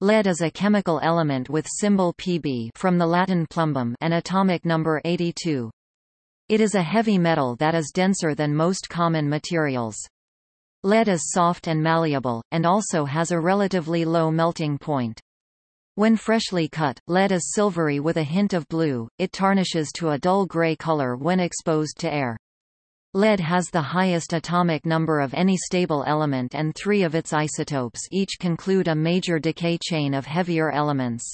Lead is a chemical element with symbol Pb from the Latin plumbum and atomic number 82. It is a heavy metal that is denser than most common materials. Lead is soft and malleable, and also has a relatively low melting point. When freshly cut, lead is silvery with a hint of blue, it tarnishes to a dull gray color when exposed to air. Lead has the highest atomic number of any stable element and three of its isotopes each conclude a major decay chain of heavier elements.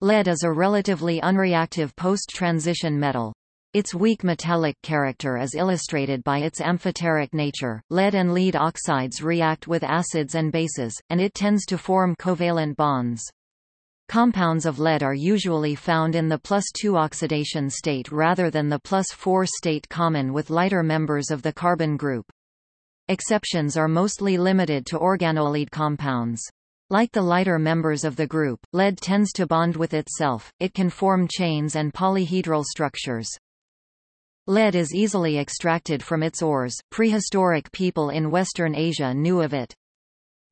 Lead is a relatively unreactive post-transition metal. Its weak metallic character is illustrated by its amphoteric nature. Lead and lead oxides react with acids and bases, and it tends to form covalent bonds. Compounds of lead are usually found in the plus 2 oxidation state rather than the plus 4 state common with lighter members of the carbon group. Exceptions are mostly limited to organolead compounds. Like the lighter members of the group, lead tends to bond with itself, it can form chains and polyhedral structures. Lead is easily extracted from its ores, prehistoric people in Western Asia knew of it.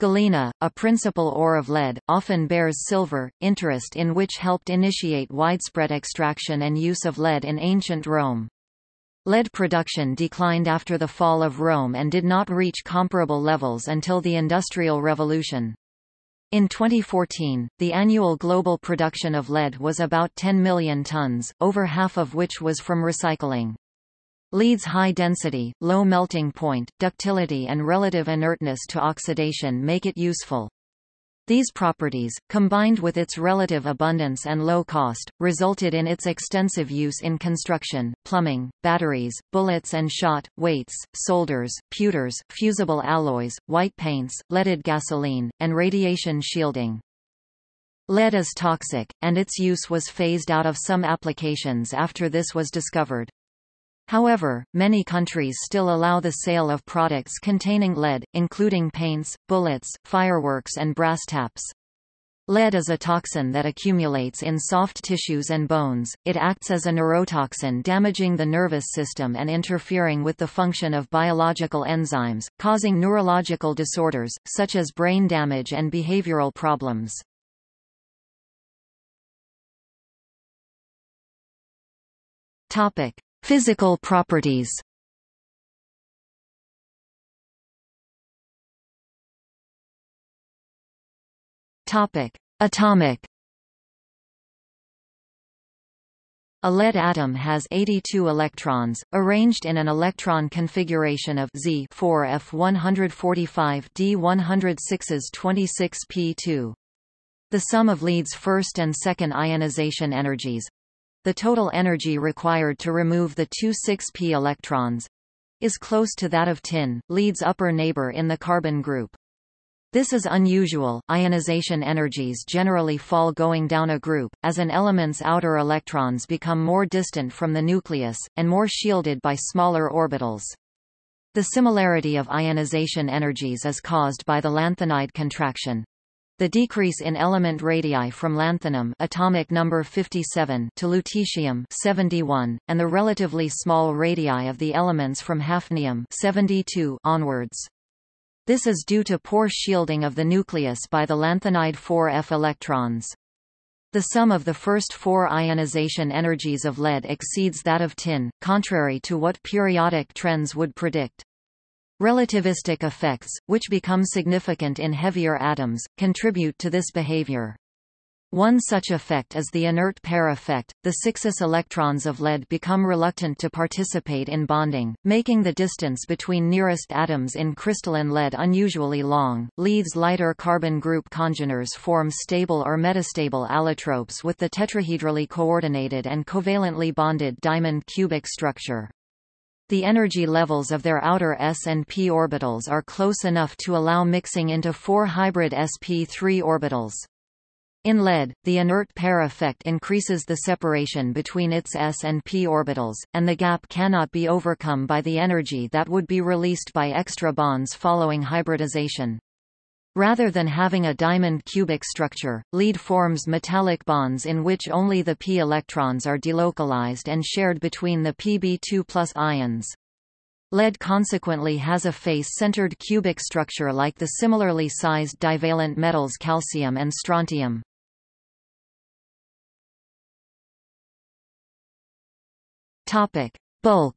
Galena, a principal ore of lead, often bears silver, interest in which helped initiate widespread extraction and use of lead in ancient Rome. Lead production declined after the fall of Rome and did not reach comparable levels until the Industrial Revolution. In 2014, the annual global production of lead was about 10 million tons, over half of which was from recycling. Lead's high density, low melting point, ductility and relative inertness to oxidation make it useful. These properties, combined with its relative abundance and low cost, resulted in its extensive use in construction, plumbing, batteries, bullets and shot, weights, solders, pewters, fusible alloys, white paints, leaded gasoline, and radiation shielding. Lead is toxic, and its use was phased out of some applications after this was discovered. However, many countries still allow the sale of products containing lead, including paints, bullets, fireworks and brass taps. Lead is a toxin that accumulates in soft tissues and bones, it acts as a neurotoxin damaging the nervous system and interfering with the function of biological enzymes, causing neurological disorders, such as brain damage and behavioral problems. Physical properties Topic: Atomic. A lead atom has 82 electrons, arranged in an electron configuration of Z 4F145 D106's 26p2. The sum of lead's first and second ionization energies the total energy required to remove the two 6p electrons is close to that of tin, lead's upper neighbor in the carbon group. This is unusual. Ionization energies generally fall going down a group, as an element's outer electrons become more distant from the nucleus, and more shielded by smaller orbitals. The similarity of ionization energies is caused by the lanthanide contraction, the decrease in element radii from lanthanum atomic number 57 to lutetium 71, and the relatively small radii of the elements from hafnium 72 onwards. This is due to poor shielding of the nucleus by the lanthanide 4f electrons. The sum of the first four ionization energies of lead exceeds that of tin, contrary to what periodic trends would predict. Relativistic effects, which become significant in heavier atoms, contribute to this behavior. One such effect is the inert pair effect. The 6s electrons of lead become reluctant to participate in bonding, making the distance between nearest atoms in crystalline lead unusually long. Lead's lighter carbon group congeners form stable or metastable allotropes with the tetrahedrally coordinated and covalently bonded diamond cubic structure. The energy levels of their outer s and p orbitals are close enough to allow mixing into four hybrid sp3 orbitals. In lead, the inert pair effect increases the separation between its s and p orbitals, and the gap cannot be overcome by the energy that would be released by extra bonds following hybridization. Rather than having a diamond cubic structure, lead forms metallic bonds in which only the p electrons are delocalized and shared between the Pb2 ions. Lead consequently has a face-centered cubic structure like the similarly sized divalent metals calcium and strontium. Bulk.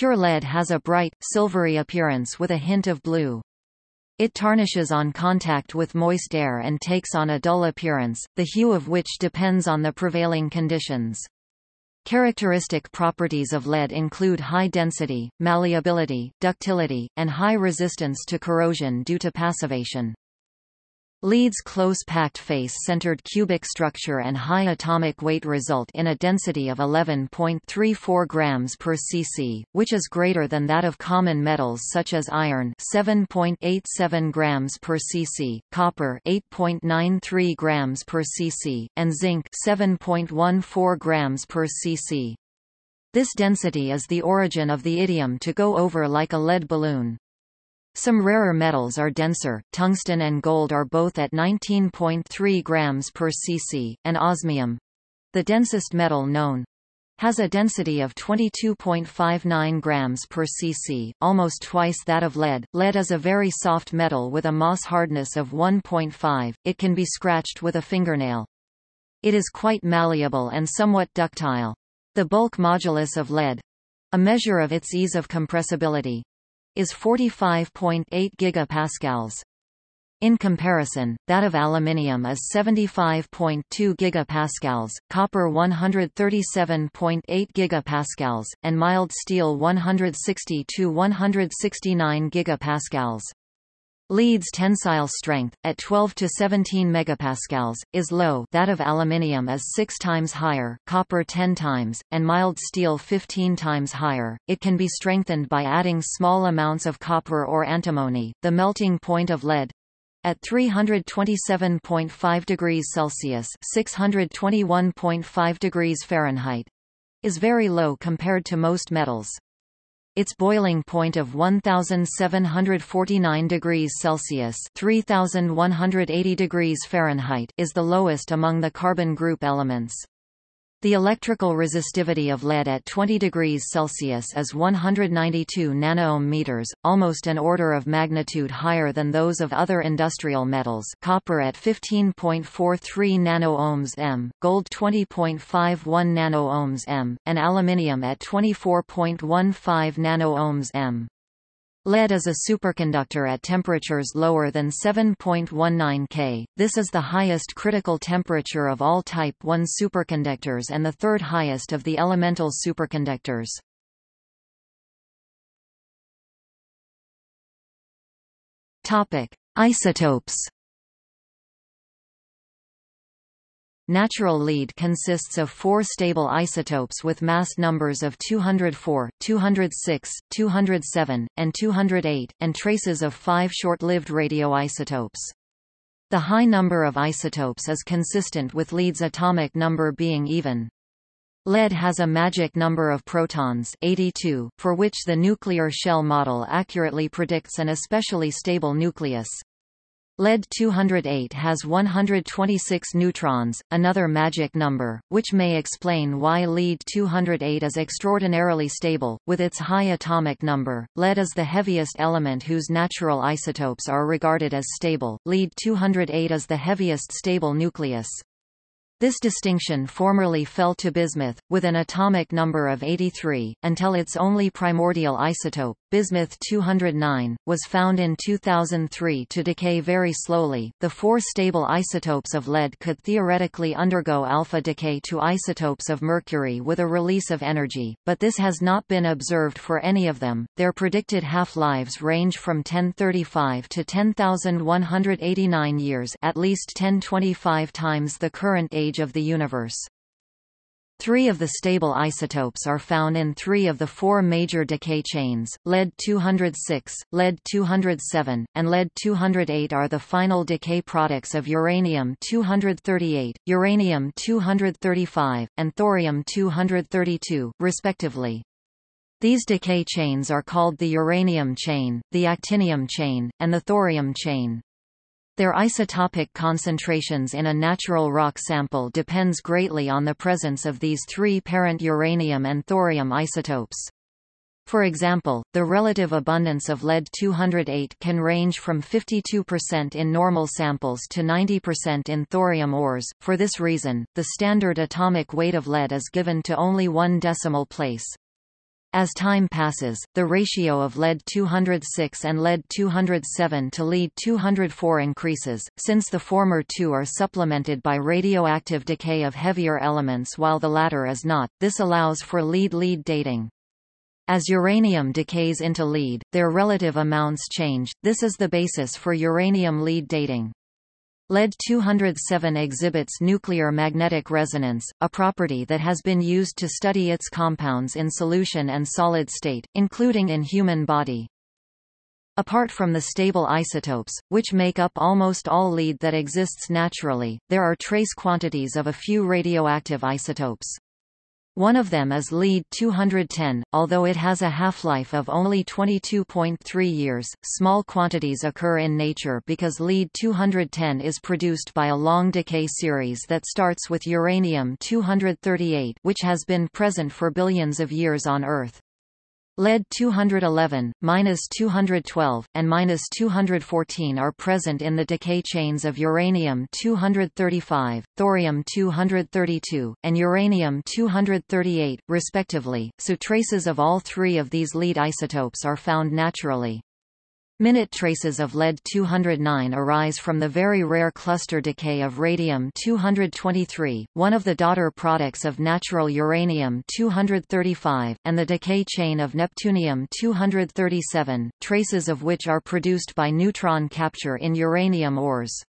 Pure lead has a bright, silvery appearance with a hint of blue. It tarnishes on contact with moist air and takes on a dull appearance, the hue of which depends on the prevailing conditions. Characteristic properties of lead include high density, malleability, ductility, and high resistance to corrosion due to passivation. Lead's close-packed face-centered cubic structure and high atomic weight result in a density of 11.34 grams per cc, which is greater than that of common metals such as iron 7.87 grams per cc, copper 8.93 grams per cc, and zinc 7.14 grams per cc. This density is the origin of the idiom to go over like a lead balloon. Some rarer metals are denser, tungsten and gold are both at 19.3 grams per cc, and osmium—the densest metal known, has a density of 22.59 grams per cc, almost twice that of lead. Lead is a very soft metal with a Mohs hardness of 1.5, it can be scratched with a fingernail. It is quite malleable and somewhat ductile. The bulk modulus of lead—a measure of its ease of compressibility, is 45.8 gigapascals. In comparison, that of aluminium is 75.2 gigapascals, copper 137.8 gigapascals, and mild steel 160 to 169 gigapascals. Lead's tensile strength, at 12 to 17 megapascals, is low that of aluminium is 6 times higher, copper 10 times, and mild steel 15 times higher. It can be strengthened by adding small amounts of copper or antimony. The melting point of lead at 327.5 degrees Celsius (621.5 degrees Fahrenheit) is very low compared to most metals. Its boiling point of 1749 degrees Celsius (3180 degrees Fahrenheit) is the lowest among the carbon group elements. The electrical resistivity of lead at 20 degrees Celsius is 192 nanoohm meters, almost an order of magnitude higher than those of other industrial metals copper at 15.43 nanoohms m, gold 20.51 nanoohms m, and aluminium at 24.15 nanoohms m. Lead is a superconductor at temperatures lower than 7.19 K. This is the highest critical temperature of all Type I superconductors and the third highest of the elemental superconductors. Topic: Isotopes. Natural lead consists of four stable isotopes with mass numbers of 204, 206, 207, and 208, and traces of five short-lived radioisotopes. The high number of isotopes is consistent with lead's atomic number being even. Lead has a magic number of protons 82, for which the nuclear shell model accurately predicts an especially stable nucleus. Lead-208 has 126 neutrons, another magic number, which may explain why Lead-208 is extraordinarily stable. With its high atomic number, lead is the heaviest element whose natural isotopes are regarded as stable. Lead-208 is the heaviest stable nucleus. This distinction formerly fell to bismuth, with an atomic number of 83, until its only primordial isotope, bismuth-209, was found in 2003 to decay very slowly. The four stable isotopes of lead could theoretically undergo alpha decay to isotopes of mercury with a release of energy, but this has not been observed for any of them. Their predicted half-lives range from 1035 to 10,189 years, at least 1025 times the current age of the universe. Three of the stable isotopes are found in three of the four major decay chains, lead-206, lead-207, and lead-208 are the final decay products of uranium-238, uranium-235, and thorium-232, respectively. These decay chains are called the uranium chain, the actinium chain, and the thorium chain. Their isotopic concentrations in a natural rock sample depends greatly on the presence of these three parent uranium and thorium isotopes. For example, the relative abundance of lead-208 can range from 52% in normal samples to 90% in thorium ores. For this reason, the standard atomic weight of lead is given to only one decimal place. As time passes, the ratio of lead-206 and lead-207 to lead-204 increases, since the former two are supplemented by radioactive decay of heavier elements while the latter is not, this allows for lead-lead dating. As uranium decays into lead, their relative amounts change, this is the basis for uranium lead dating. Lead-207 exhibits nuclear magnetic resonance, a property that has been used to study its compounds in solution and solid state, including in human body. Apart from the stable isotopes, which make up almost all lead that exists naturally, there are trace quantities of a few radioactive isotopes. One of them is lead-210, although it has a half-life of only 22.3 years. Small quantities occur in nature because lead-210 is produced by a long decay series that starts with uranium-238 which has been present for billions of years on Earth. Lead 211, minus 212, and minus 214 are present in the decay chains of uranium 235, thorium 232, and uranium 238, respectively, so traces of all three of these lead isotopes are found naturally. Minute traces of lead-209 arise from the very rare cluster decay of radium-223, one of the daughter products of natural uranium-235, and the decay chain of neptunium-237, traces of which are produced by neutron capture in uranium ores.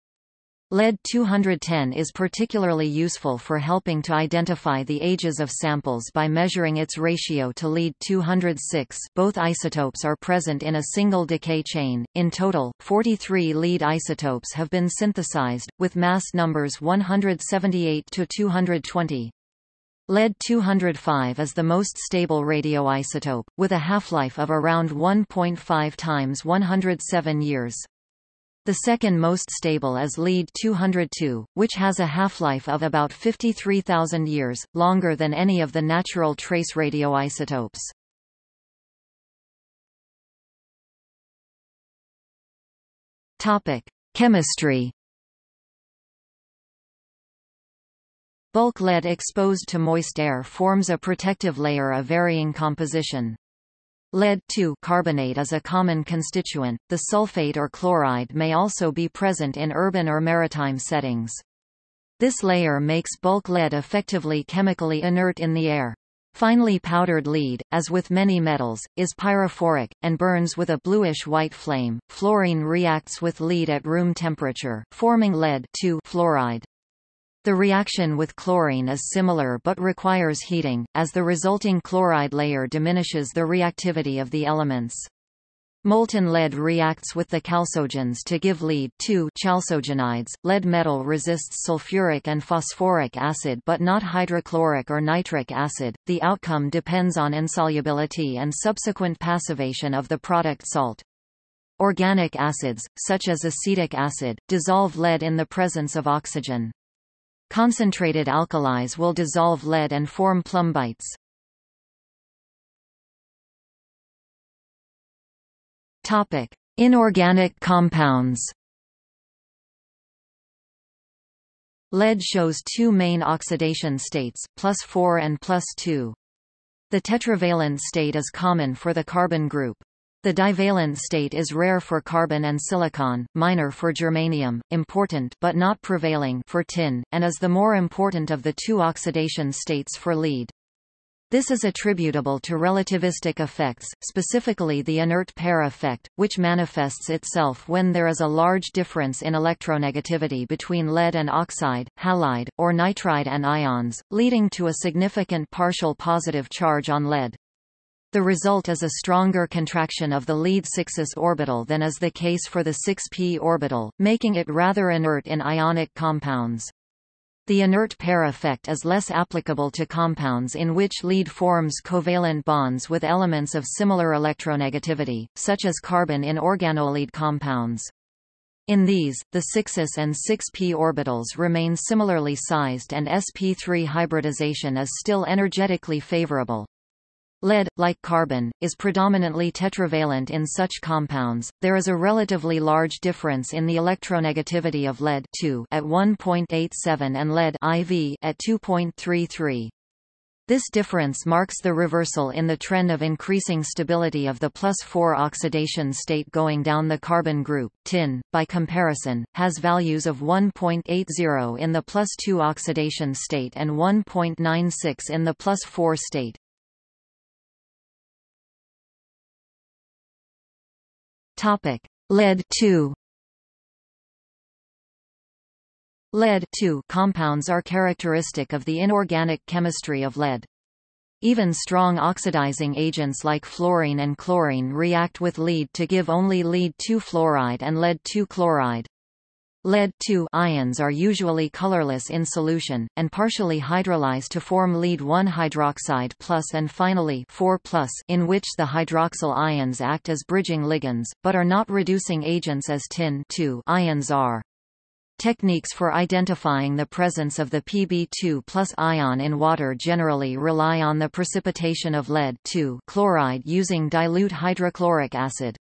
Lead-210 is particularly useful for helping to identify the ages of samples by measuring its ratio to lead-206 both isotopes are present in a single decay chain. In total, 43 lead isotopes have been synthesized, with mass numbers 178 to 220. Lead-205 is the most stable radioisotope, with a half-life of around 1.5 times 107 years. The second most stable is lead-202, which has a half-life of about 53,000 years, longer than any of the natural trace radioisotopes. Topic: Chemistry. Bulk lead exposed to moist air forms a protective layer of varying composition. Lead carbonate is a common constituent, the sulfate or chloride may also be present in urban or maritime settings. This layer makes bulk lead effectively chemically inert in the air. Finely powdered lead, as with many metals, is pyrophoric, and burns with a bluish-white flame. Fluorine reacts with lead at room temperature, forming lead fluoride. The reaction with chlorine is similar but requires heating, as the resulting chloride layer diminishes the reactivity of the elements. Molten lead reacts with the chalcogens to give lead chalcogenides. Lead metal resists sulfuric and phosphoric acid but not hydrochloric or nitric acid. The outcome depends on insolubility and subsequent passivation of the product salt. Organic acids, such as acetic acid, dissolve lead in the presence of oxygen. Concentrated alkalis will dissolve lead and form plumbites. Topic: Inorganic compounds. Lead shows two main oxidation states, plus 4 and plus 2. The tetravalent state is common for the carbon group. The divalent state is rare for carbon and silicon, minor for germanium, important but not prevailing for tin, and is the more important of the two oxidation states for lead. This is attributable to relativistic effects, specifically the inert pair effect, which manifests itself when there is a large difference in electronegativity between lead and oxide, halide, or nitride and ions, leading to a significant partial positive charge on lead. The result is a stronger contraction of the lead 6s orbital than is the case for the 6p orbital, making it rather inert in ionic compounds. The inert pair effect is less applicable to compounds in which lead forms covalent bonds with elements of similar electronegativity, such as carbon in organolead compounds. In these, the 6s and 6p orbitals remain similarly sized and sp3 hybridization is still energetically favorable. Lead, like carbon, is predominantly tetravalent in such compounds. There is a relatively large difference in the electronegativity of lead at 1.87 and lead IV at 2.33. This difference marks the reversal in the trend of increasing stability of the plus 4 oxidation state going down the carbon group. Tin, by comparison, has values of 1.80 in the plus 2 oxidation state and 1.96 in the plus 4 state. Topic: Lead 2. Lead compounds are characteristic of the inorganic chemistry of lead. Even strong oxidizing agents like fluorine and chlorine react with lead to give only lead-2 fluoride and lead-2 chloride. Lead ions are usually colorless in solution, and partially hydrolyze to form lead-1 hydroxide plus and finally 4 plus in which the hydroxyl ions act as bridging ligands, but are not reducing agents as tin ions are. Techniques for identifying the presence of the Pb2 plus ion in water generally rely on the precipitation of lead chloride using dilute hydrochloric acid.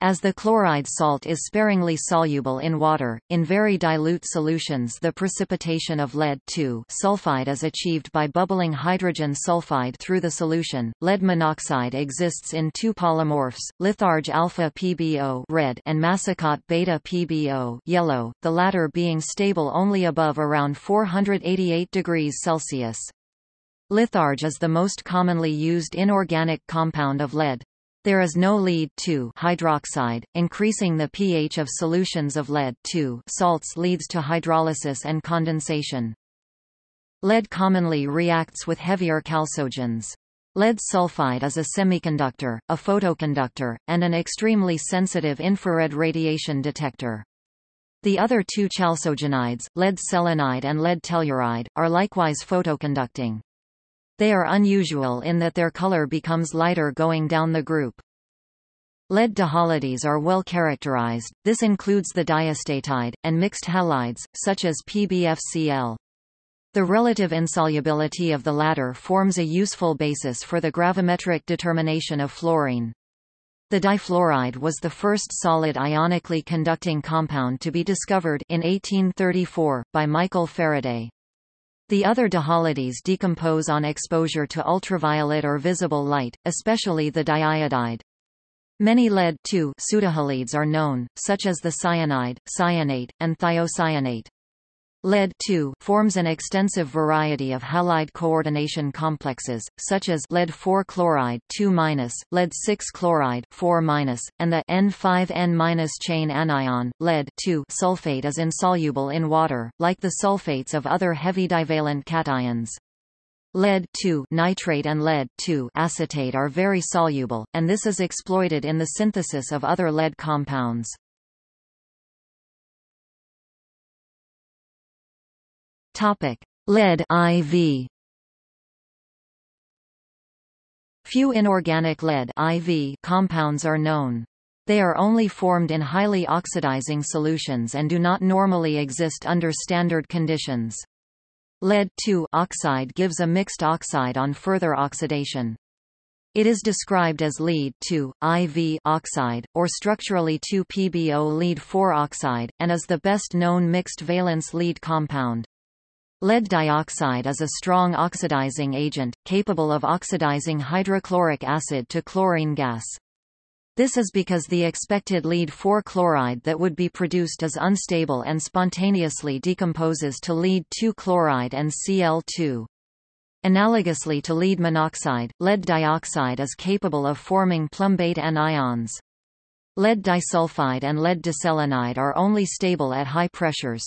As the chloride salt is sparingly soluble in water, in very dilute solutions the precipitation of lead sulfide is achieved by bubbling hydrogen sulfide through the solution. Lead monoxide exists in two polymorphs, litharge alpha PbO red and massicot beta PbO yellow, the latter being stable only above around 488 degrees Celsius. Litharge is the most commonly used inorganic compound of lead. There is no lead hydroxide. Increasing the pH of solutions of lead salts leads to hydrolysis and condensation. Lead commonly reacts with heavier chalcogens. Lead sulfide is a semiconductor, a photoconductor, and an extremely sensitive infrared radiation detector. The other two chalcogenides, lead selenide and lead telluride, are likewise photoconducting. They are unusual in that their color becomes lighter going down the group. Lead dihalides are well characterized, this includes the diastatide, and mixed halides, such as PbFCl. The relative insolubility of the latter forms a useful basis for the gravimetric determination of fluorine. The difluoride was the first solid ionically conducting compound to be discovered in 1834, by Michael Faraday. The other dihalides decompose on exposure to ultraviolet or visible light, especially the diiodide. Many lead pseudohalides are known, such as the cyanide, cyanate, and thiocyanate. Lead forms an extensive variety of halide coordination complexes, such as lead 4 chloride 2 lead 6 chloride 4 and the N5N chain anion. Lead sulfate is insoluble in water, like the sulfates of other heavy divalent cations. Lead nitrate and lead acetate are very soluble, and this is exploited in the synthesis of other lead compounds. Topic: Lead IV. Few inorganic lead IV compounds are known. They are only formed in highly oxidizing solutions and do not normally exist under standard conditions. Lead oxide gives a mixed oxide on further oxidation. It is described as lead 2, IV oxide, or structurally 2-PbO lead 4 oxide, and is the best known mixed valence lead compound. Lead dioxide is a strong oxidizing agent, capable of oxidizing hydrochloric acid to chlorine gas. This is because the expected lead-4 chloride that would be produced is unstable and spontaneously decomposes to lead-2 chloride and Cl2. Analogously to lead monoxide, lead dioxide is capable of forming plumbate anions. Lead disulfide and lead diselenide are only stable at high pressures.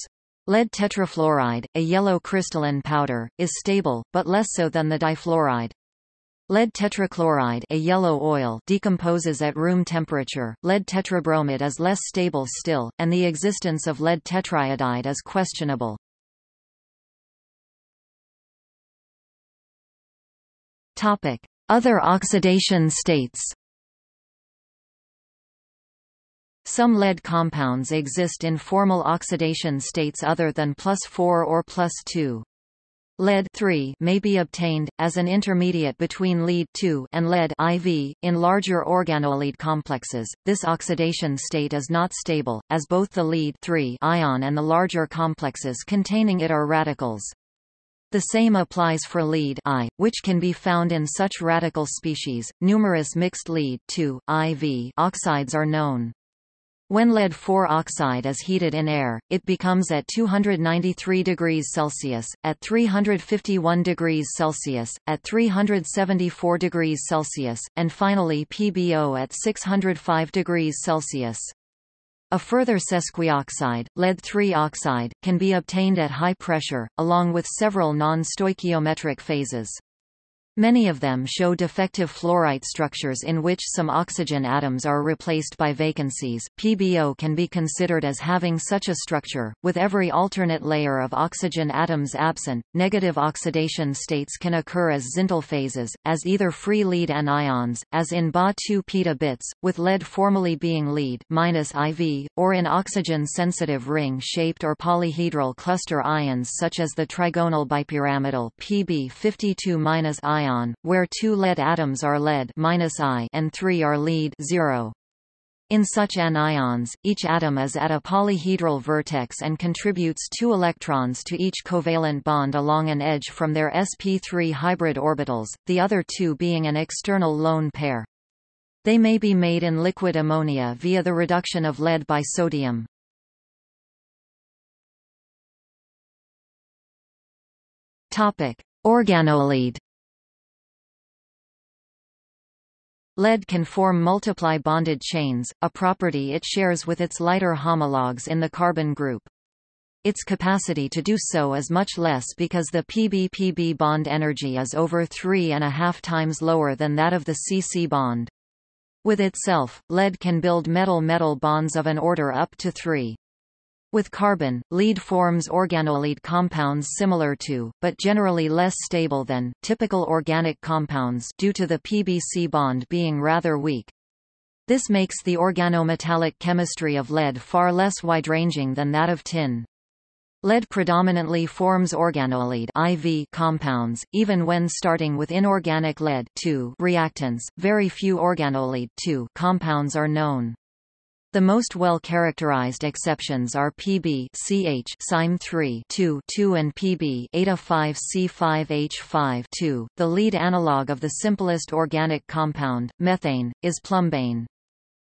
Lead tetrafluoride, a yellow crystalline powder, is stable, but less so than the difluoride. Lead tetrachloride a yellow oil decomposes at room temperature, lead tetrabromide is less stable still, and the existence of lead tetriodide is questionable. Other oxidation states Some lead compounds exist in formal oxidation states other than plus 4 or plus 2. Lead may be obtained, as an intermediate between lead and lead IV, in larger organolead complexes. This oxidation state is not stable, as both the lead ion and the larger complexes containing it are radicals. The same applies for lead I, which can be found in such radical species. Numerous mixed lead IV oxides are known. When lead-4 oxide is heated in air, it becomes at 293 degrees Celsius, at 351 degrees Celsius, at 374 degrees Celsius, and finally PbO at 605 degrees Celsius. A further sesquioxide, lead-3 oxide, can be obtained at high pressure, along with several non-stoichiometric phases. Many of them show defective fluorite structures in which some oxygen atoms are replaced by vacancies. PbO can be considered as having such a structure, with every alternate layer of oxygen atoms absent. Negative oxidation states can occur as Zintl phases, as either free lead anions, as in Ba2 peta bits, with lead formally being lead minus IV, or in oxygen-sensitive ring-shaped or polyhedral cluster ions such as the trigonal bipyramidal Pb52- ion ion, where two lead atoms are lead I and three are lead 0. In such anions, each atom is at a polyhedral vertex and contributes two electrons to each covalent bond along an edge from their sp3 hybrid orbitals, the other two being an external lone pair. They may be made in liquid ammonia via the reduction of lead by sodium. Organolead Lead can form multiply bonded chains, a property it shares with its lighter homologues in the carbon group. Its capacity to do so is much less because the PB-PB bond energy is over three and a half times lower than that of the CC bond. With itself, lead can build metal-metal bonds of an order up to 3. With carbon, lead forms organolead compounds similar to, but generally less stable than, typical organic compounds due to the PBC bond being rather weak. This makes the organometallic chemistry of lead far less wide-ranging than that of tin. Lead predominantly forms organolead IV compounds, even when starting with inorganic lead reactants. Very few organolead compounds are known. The most well-characterized exceptions are Pb CH Cyme 3 2 2 and Pb Eta 5 C5H5 2. The lead analog of the simplest organic compound, methane, is plumbane.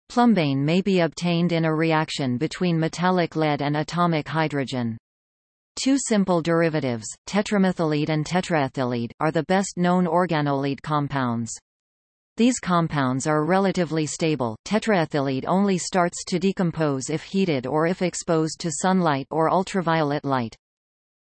Plumbane may be obtained in a reaction between metallic lead and atomic hydrogen. Two simple derivatives, tetramethyllead and tetraethyllead, are the best known organolead compounds. These compounds are relatively stable. Tetraethyllead only starts to decompose if heated or if exposed to sunlight or ultraviolet light.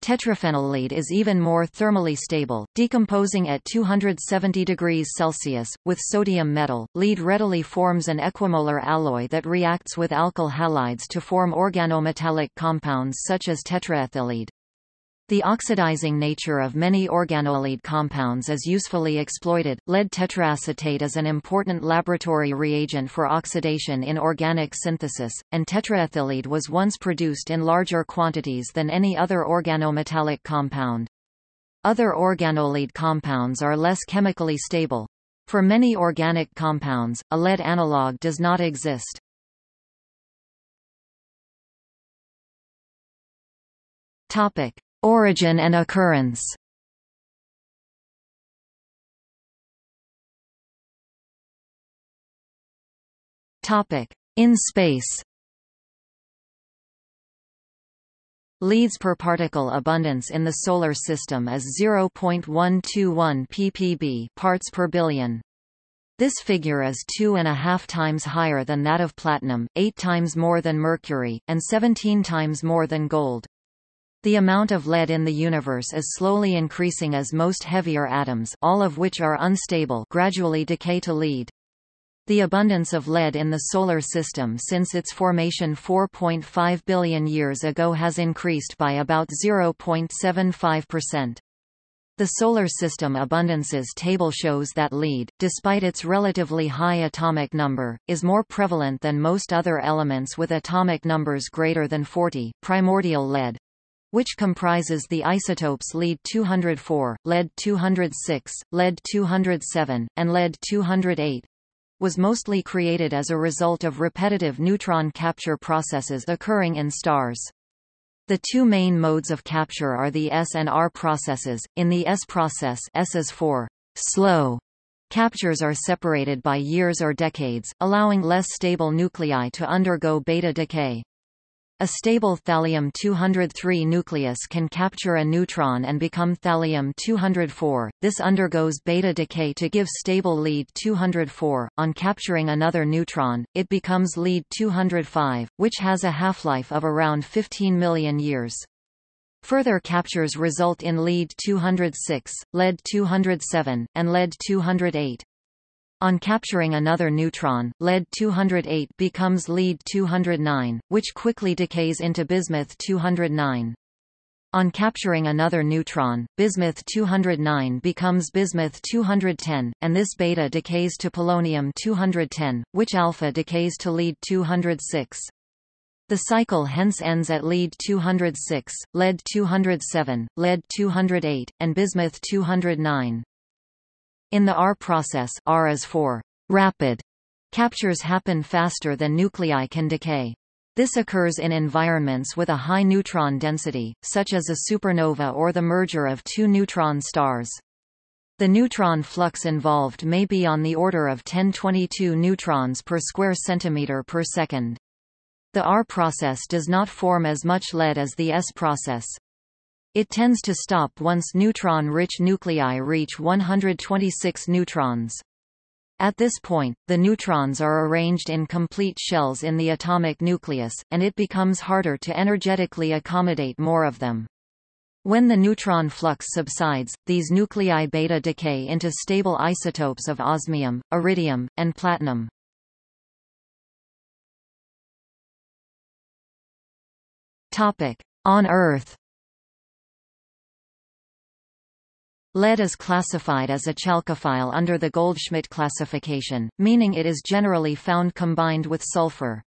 Tetraphenyllead is even more thermally stable, decomposing at 270 degrees Celsius. With sodium metal, lead readily forms an equimolar alloy that reacts with alkyl halides to form organometallic compounds such as tetraethyllead. The oxidizing nature of many organolead compounds is usefully exploited. Lead tetraacetate is an important laboratory reagent for oxidation in organic synthesis, and tetraethyllead was once produced in larger quantities than any other organometallic compound. Other organolead compounds are less chemically stable. For many organic compounds, a lead analog does not exist. Topic: Origin and occurrence In space Leads per particle abundance in the Solar System is 0.121 ppb parts per billion. This figure is two and a half times higher than that of platinum, eight times more than mercury, and 17 times more than gold. The amount of lead in the universe is slowly increasing as most heavier atoms all of which are unstable gradually decay to lead. The abundance of lead in the Solar System since its formation 4.5 billion years ago has increased by about 0.75%. The Solar System Abundances table shows that lead, despite its relatively high atomic number, is more prevalent than most other elements with atomic numbers greater than 40. Primordial lead which comprises the isotopes lead-204, lead-206, lead-207, and lead-208, was mostly created as a result of repetitive neutron capture processes occurring in stars. The two main modes of capture are the S and R processes. In the S process, S is for slow. Captures are separated by years or decades, allowing less stable nuclei to undergo beta decay. A stable thallium-203 nucleus can capture a neutron and become thallium-204. This undergoes beta decay to give stable lead-204. On capturing another neutron, it becomes lead-205, which has a half-life of around 15 million years. Further captures result in lead-206, lead-207, and lead-208. On capturing another neutron, lead-208 becomes lead-209, which quickly decays into bismuth-209. On capturing another neutron, bismuth-209 becomes bismuth-210, and this beta decays to polonium-210, which alpha decays to lead-206. The cycle hence ends at lead-206, lead-207, lead-208, and bismuth-209. In the R process R is for rapid. Captures happen faster than nuclei can decay. This occurs in environments with a high neutron density, such as a supernova or the merger of two neutron stars. The neutron flux involved may be on the order of 1022 neutrons per square centimeter per second. The R process does not form as much lead as the S process. It tends to stop once neutron-rich nuclei reach 126 neutrons. At this point, the neutrons are arranged in complete shells in the atomic nucleus, and it becomes harder to energetically accommodate more of them. When the neutron flux subsides, these nuclei beta decay into stable isotopes of osmium, iridium, and platinum. On Earth Lead is classified as a chalcophile under the Goldschmidt classification, meaning it is generally found combined with sulfur.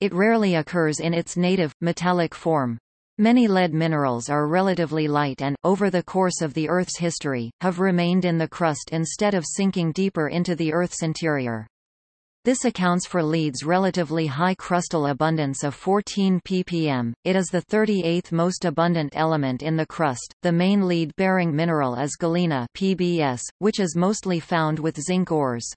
It rarely occurs in its native, metallic form. Many lead minerals are relatively light and, over the course of the Earth's history, have remained in the crust instead of sinking deeper into the Earth's interior. This accounts for lead's relatively high crustal abundance of 14 ppm. It is the 38th most abundant element in the crust. The main lead-bearing mineral is galena (PbS), which is mostly found with zinc ores.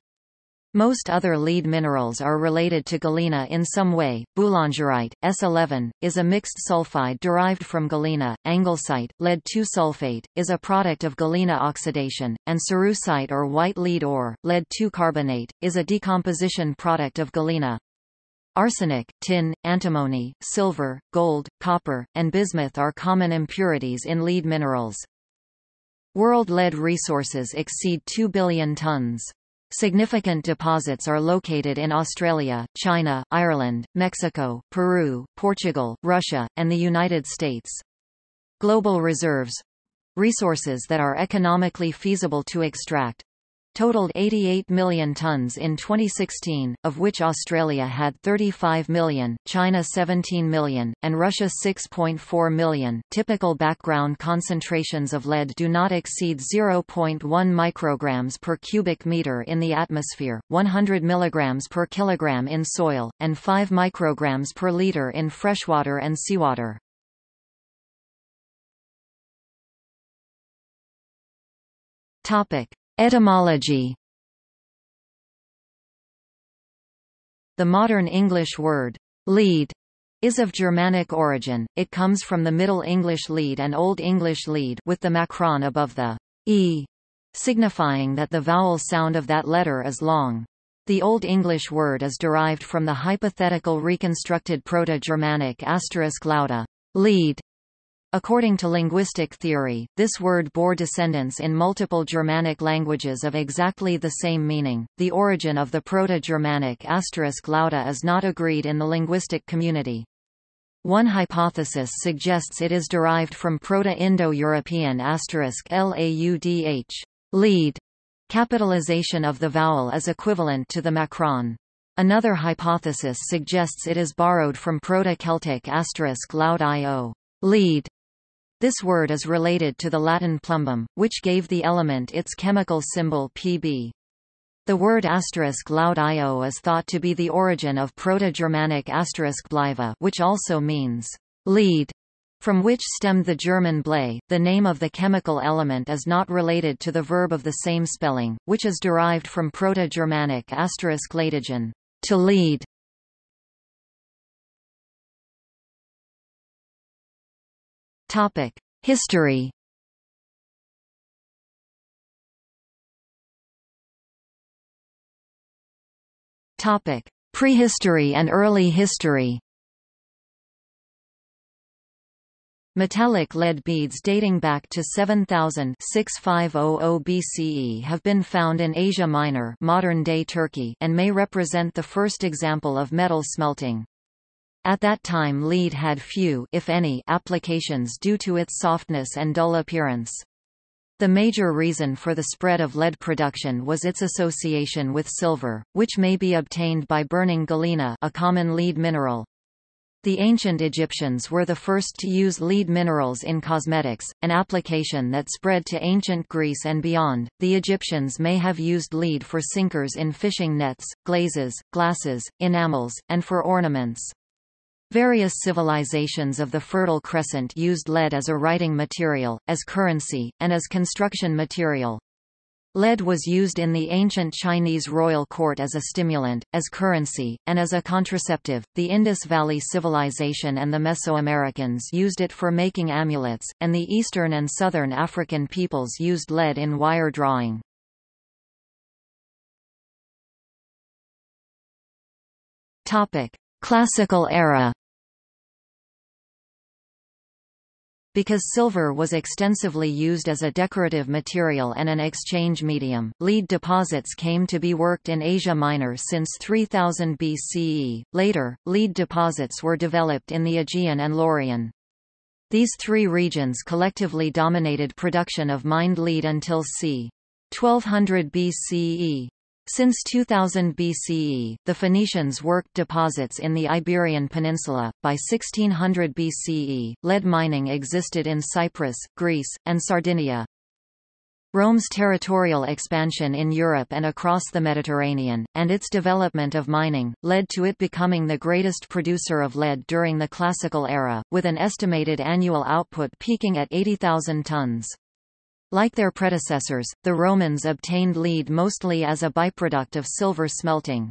Most other lead minerals are related to galena in some way. Boulangerite, S11, is a mixed sulfide derived from galena. Anglesite, lead-2 sulfate, is a product of galena oxidation, and cerussite or white lead ore, lead-2 carbonate, is a decomposition product of galena. Arsenic, tin, antimony, silver, gold, copper, and bismuth are common impurities in lead minerals. World lead resources exceed 2 billion tons. Significant deposits are located in Australia, China, Ireland, Mexico, Peru, Portugal, Russia, and the United States. Global reserves resources that are economically feasible to extract totaled 88 million tons in 2016, of which Australia had 35 million, China 17 million, and Russia 6.4 million. Typical background concentrations of lead do not exceed 0.1 micrograms per cubic meter in the atmosphere, 100 milligrams per kilogram in soil, and 5 micrograms per liter in freshwater and seawater. Topic: Etymology The modern English word, lead, is of Germanic origin, it comes from the Middle English lead and Old English lead with the macron above the e, signifying that the vowel sound of that letter is long. The Old English word is derived from the hypothetical reconstructed Proto-Germanic asterisk lauda, lead, According to linguistic theory, this word bore descendants in multiple Germanic languages of exactly the same meaning. The origin of the Proto-Germanic asterisk lauda is not agreed in the linguistic community. One hypothesis suggests it is derived from Proto-Indo-European asterisk laudh lead. Capitalization of the vowel is equivalent to the macron. Another hypothesis suggests it is borrowed from Proto-Celtic laud io lead. This word is related to the Latin plumbum, which gave the element its chemical symbol Pb. The word asterisk laud io is thought to be the origin of Proto-Germanic asterisk bliva which also means lead, from which stemmed the German blei. The name of the chemical element is not related to the verb of the same spelling, which is derived from Proto-Germanic asterisk leadigen, to lead. Topic: History Topic: Prehistory and early history. Metallic lead beads dating back to 7000 BCE have been found in Asia Minor modern-day Turkey and may represent the first example of metal smelting. At that time lead had few if any, applications due to its softness and dull appearance. The major reason for the spread of lead production was its association with silver, which may be obtained by burning galena a common lead mineral. The ancient Egyptians were the first to use lead minerals in cosmetics, an application that spread to ancient Greece and beyond. The Egyptians may have used lead for sinkers in fishing nets, glazes, glasses, enamels, and for ornaments. Various civilizations of the Fertile Crescent used lead as a writing material, as currency, and as construction material. Lead was used in the ancient Chinese royal court as a stimulant, as currency, and as a contraceptive. The Indus Valley Civilization and the Mesoamericans used it for making amulets, and the Eastern and Southern African peoples used lead in wire drawing. Topic: Classical era. Because silver was extensively used as a decorative material and an exchange medium, lead deposits came to be worked in Asia Minor since 3000 BCE. Later, lead deposits were developed in the Aegean and Laurion. These three regions collectively dominated production of mined lead until c. 1200 BCE. Since 2000 BCE, the Phoenicians worked deposits in the Iberian Peninsula. By 1600 BCE, lead mining existed in Cyprus, Greece, and Sardinia. Rome's territorial expansion in Europe and across the Mediterranean, and its development of mining, led to it becoming the greatest producer of lead during the Classical era, with an estimated annual output peaking at 80,000 tons. Like their predecessors, the Romans obtained lead mostly as a byproduct of silver smelting.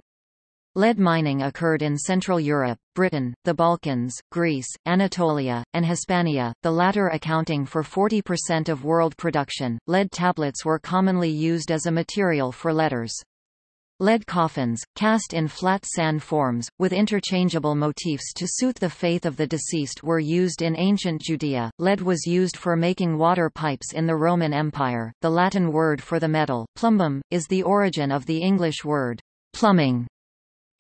Lead mining occurred in Central Europe, Britain, the Balkans, Greece, Anatolia, and Hispania, the latter accounting for 40% of world production. Lead tablets were commonly used as a material for letters. Lead coffins, cast in flat sand forms, with interchangeable motifs to suit the faith of the deceased were used in ancient Judea. Lead was used for making water pipes in the Roman Empire. The Latin word for the metal, plumbum, is the origin of the English word plumbing.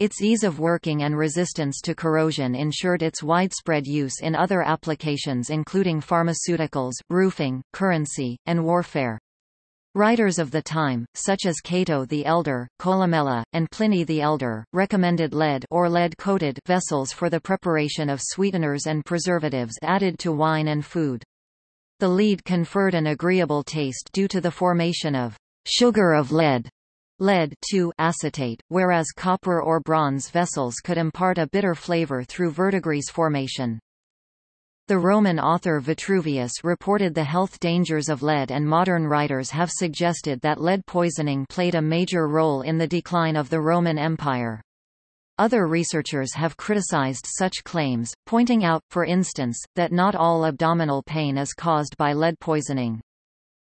Its ease of working and resistance to corrosion ensured its widespread use in other applications including pharmaceuticals, roofing, currency, and warfare. Writers of the time, such as Cato the Elder, Columella, and Pliny the Elder, recommended lead or lead-coated vessels for the preparation of sweeteners and preservatives added to wine and food. The lead conferred an agreeable taste due to the formation of sugar of lead, lead to acetate, whereas copper or bronze vessels could impart a bitter flavor through verdigris formation. The Roman author Vitruvius reported the health dangers of lead and modern writers have suggested that lead poisoning played a major role in the decline of the Roman Empire. Other researchers have criticized such claims, pointing out, for instance, that not all abdominal pain is caused by lead poisoning.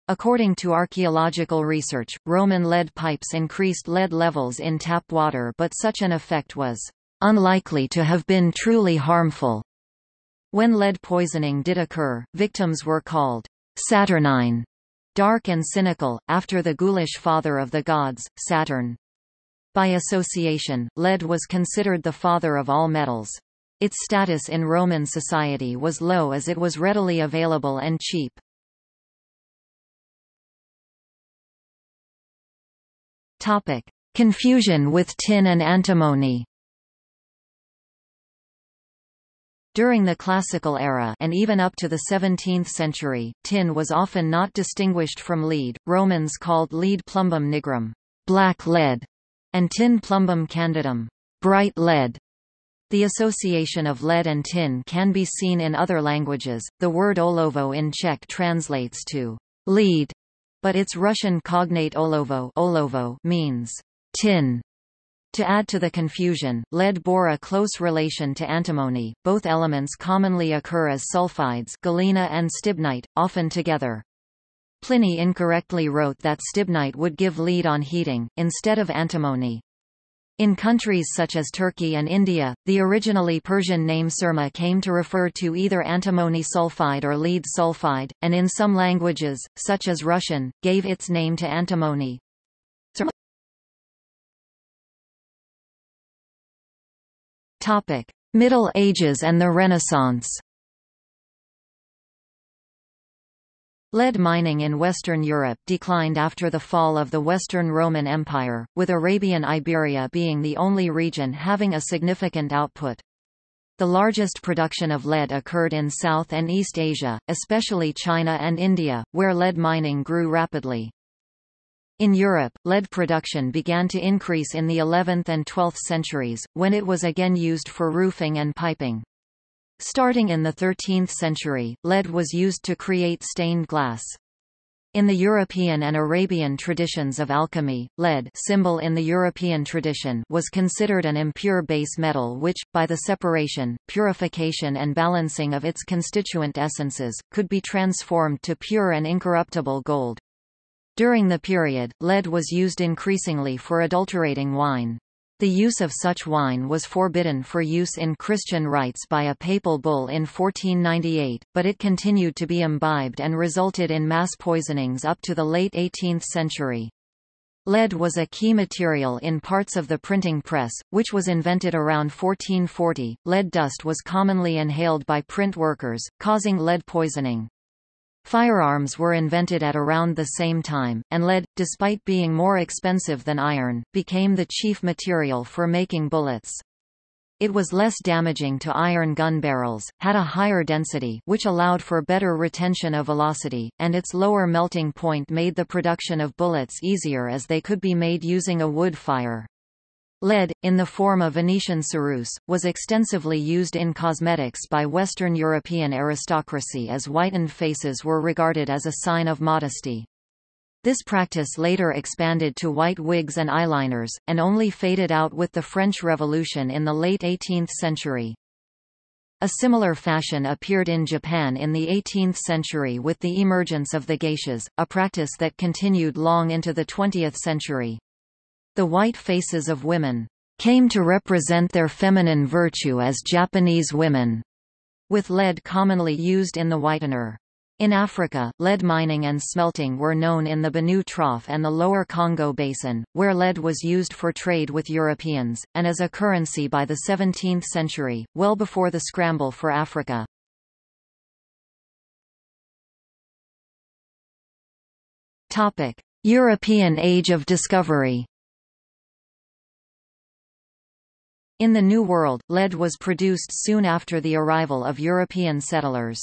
According to archaeological research, Roman lead pipes increased lead levels in tap water but such an effect was unlikely to have been truly harmful. When lead poisoning did occur, victims were called Saturnine, dark and cynical, after the ghoulish father of the gods, Saturn. By association, lead was considered the father of all metals. Its status in Roman society was low as it was readily available and cheap. Topic: Confusion with tin and antimony. During the Classical era and even up to the 17th century, tin was often not distinguished from lead. Romans called lead plumbum nigrum, black lead, and tin plumbum candidum, bright lead. The association of lead and tin can be seen in other languages. The word olovo in Czech translates to lead, but its Russian cognate olovo, olovo means tin. To add to the confusion, lead bore a close relation to antimony. Both elements commonly occur as sulfides, galena and stibnite, often together. Pliny incorrectly wrote that stibnite would give lead on heating, instead of antimony. In countries such as Turkey and India, the originally Persian name surma came to refer to either antimony sulfide or lead sulfide, and in some languages, such as Russian, gave its name to antimony. Middle Ages and the Renaissance Lead mining in Western Europe declined after the fall of the Western Roman Empire, with Arabian Iberia being the only region having a significant output. The largest production of lead occurred in South and East Asia, especially China and India, where lead mining grew rapidly. In Europe, lead production began to increase in the 11th and 12th centuries, when it was again used for roofing and piping. Starting in the 13th century, lead was used to create stained glass. In the European and Arabian traditions of alchemy, lead symbol in the European tradition was considered an impure base metal which, by the separation, purification and balancing of its constituent essences, could be transformed to pure and incorruptible gold. During the period, lead was used increasingly for adulterating wine. The use of such wine was forbidden for use in Christian rites by a papal bull in 1498, but it continued to be imbibed and resulted in mass poisonings up to the late 18th century. Lead was a key material in parts of the printing press, which was invented around 1440. Lead dust was commonly inhaled by print workers, causing lead poisoning. Firearms were invented at around the same time, and lead, despite being more expensive than iron, became the chief material for making bullets. It was less damaging to iron gun barrels, had a higher density which allowed for better retention of velocity, and its lower melting point made the production of bullets easier as they could be made using a wood fire. Lead, in the form of Venetian ceruse, was extensively used in cosmetics by Western European aristocracy as whitened faces were regarded as a sign of modesty. This practice later expanded to white wigs and eyeliners, and only faded out with the French Revolution in the late 18th century. A similar fashion appeared in Japan in the 18th century with the emergence of the geishas, a practice that continued long into the 20th century. The white faces of women came to represent their feminine virtue as Japanese women, with lead commonly used in the whitener. In Africa, lead mining and smelting were known in the Benue Trough and the lower Congo Basin, where lead was used for trade with Europeans, and as a currency by the 17th century, well before the scramble for Africa. European Age of Discovery In the New World, lead was produced soon after the arrival of European settlers.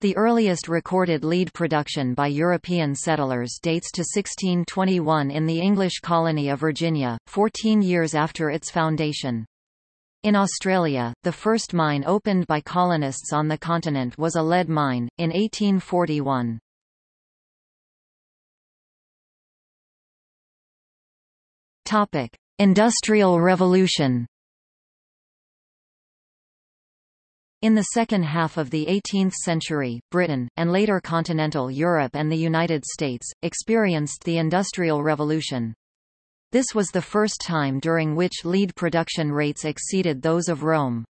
The earliest recorded lead production by European settlers dates to 1621 in the English colony of Virginia, 14 years after its foundation. In Australia, the first mine opened by colonists on the continent was a lead mine, in 1841. Industrial Revolution In the second half of the 18th century, Britain, and later continental Europe and the United States, experienced the Industrial Revolution. This was the first time during which lead production rates exceeded those of Rome.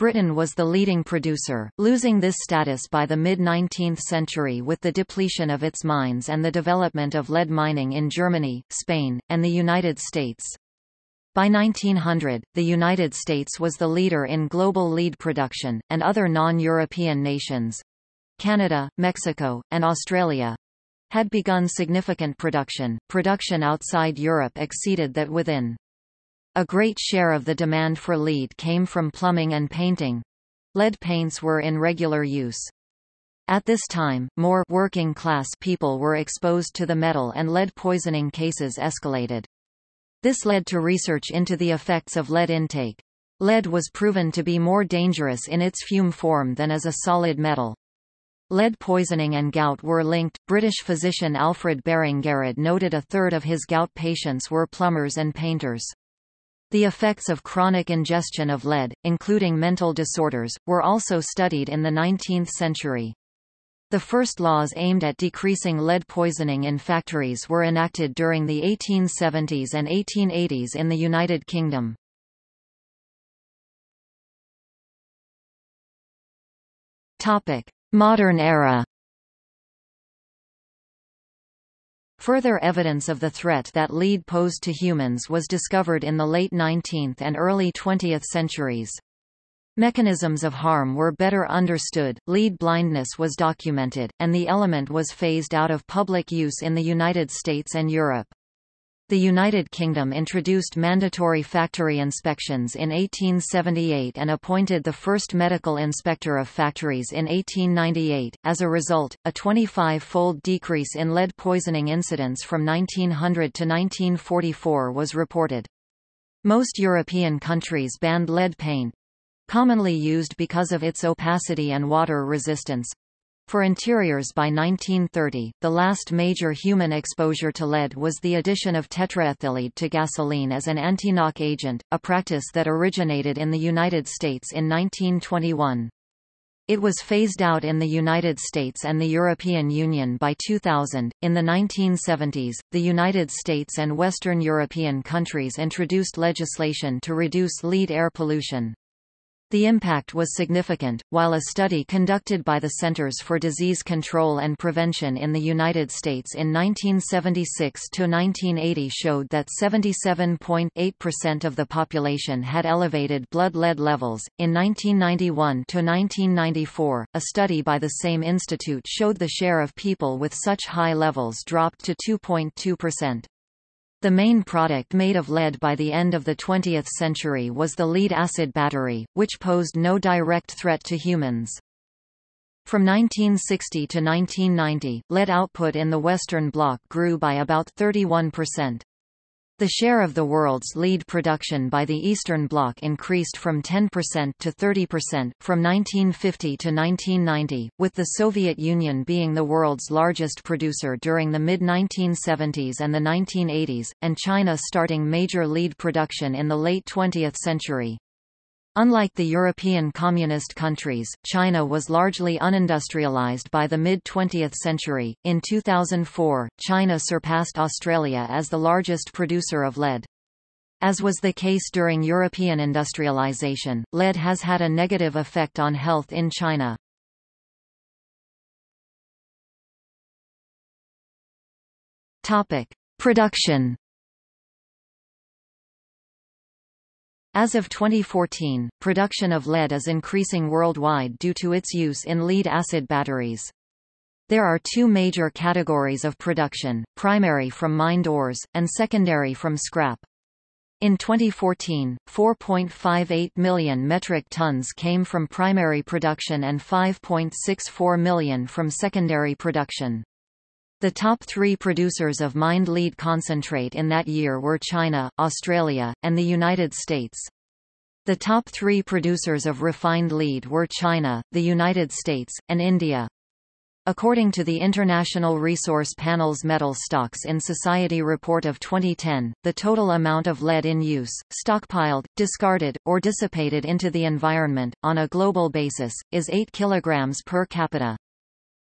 Britain was the leading producer, losing this status by the mid-19th century with the depletion of its mines and the development of lead mining in Germany, Spain, and the United States. By 1900, the United States was the leader in global lead production, and other non-European nations—Canada, Mexico, and Australia, had begun significant production. Production outside Europe exceeded that within. A great share of the demand for lead came from plumbing and painting. Lead paints were in regular use. At this time, more working-class people were exposed to the metal and lead poisoning cases escalated. This led to research into the effects of lead intake. Lead was proven to be more dangerous in its fume form than as a solid metal. Lead poisoning and gout were linked. British physician Alfred Baring-Garrod noted a third of his gout patients were plumbers and painters. The effects of chronic ingestion of lead, including mental disorders, were also studied in the 19th century. The first laws aimed at decreasing lead poisoning in factories were enacted during the 1870s and 1880s in the United Kingdom. Modern era Further evidence of the threat that lead posed to humans was discovered in the late 19th and early 20th centuries. Mechanisms of harm were better understood, lead blindness was documented, and the element was phased out of public use in the United States and Europe. The United Kingdom introduced mandatory factory inspections in 1878 and appointed the first medical inspector of factories in 1898. As a result, a 25-fold decrease in lead poisoning incidents from 1900 to 1944 was reported. Most European countries banned lead paint, commonly used because of its opacity and water resistance. For interiors by 1930, the last major human exposure to lead was the addition of tetraethyllead to gasoline as an anti-knock agent, a practice that originated in the United States in 1921. It was phased out in the United States and the European Union by 2000. In the 1970s, the United States and Western European countries introduced legislation to reduce lead air pollution. The impact was significant, while a study conducted by the Centers for Disease Control and Prevention in the United States in 1976 to 1980 showed that 77.8% of the population had elevated blood lead levels. In 1991 to 1994, a study by the same institute showed the share of people with such high levels dropped to 2.2%. The main product made of lead by the end of the 20th century was the lead-acid battery, which posed no direct threat to humans. From 1960 to 1990, lead output in the Western Bloc grew by about 31%. The share of the world's lead production by the Eastern Bloc increased from 10% to 30% from 1950 to 1990, with the Soviet Union being the world's largest producer during the mid-1970s and the 1980s, and China starting major lead production in the late 20th century. Unlike the European communist countries, China was largely unindustrialized by the mid-20th century. In 2004, China surpassed Australia as the largest producer of lead. As was the case during European industrialization, lead has had a negative effect on health in China. Topic: Production As of 2014, production of lead is increasing worldwide due to its use in lead-acid batteries. There are two major categories of production, primary from mined ores, and secondary from scrap. In 2014, 4.58 million metric tons came from primary production and 5.64 million from secondary production. The top three producers of mined lead concentrate in that year were China, Australia, and the United States. The top three producers of refined lead were China, the United States, and India. According to the International Resource Panel's Metal Stocks in Society report of 2010, the total amount of lead in use, stockpiled, discarded, or dissipated into the environment, on a global basis, is 8 kg per capita.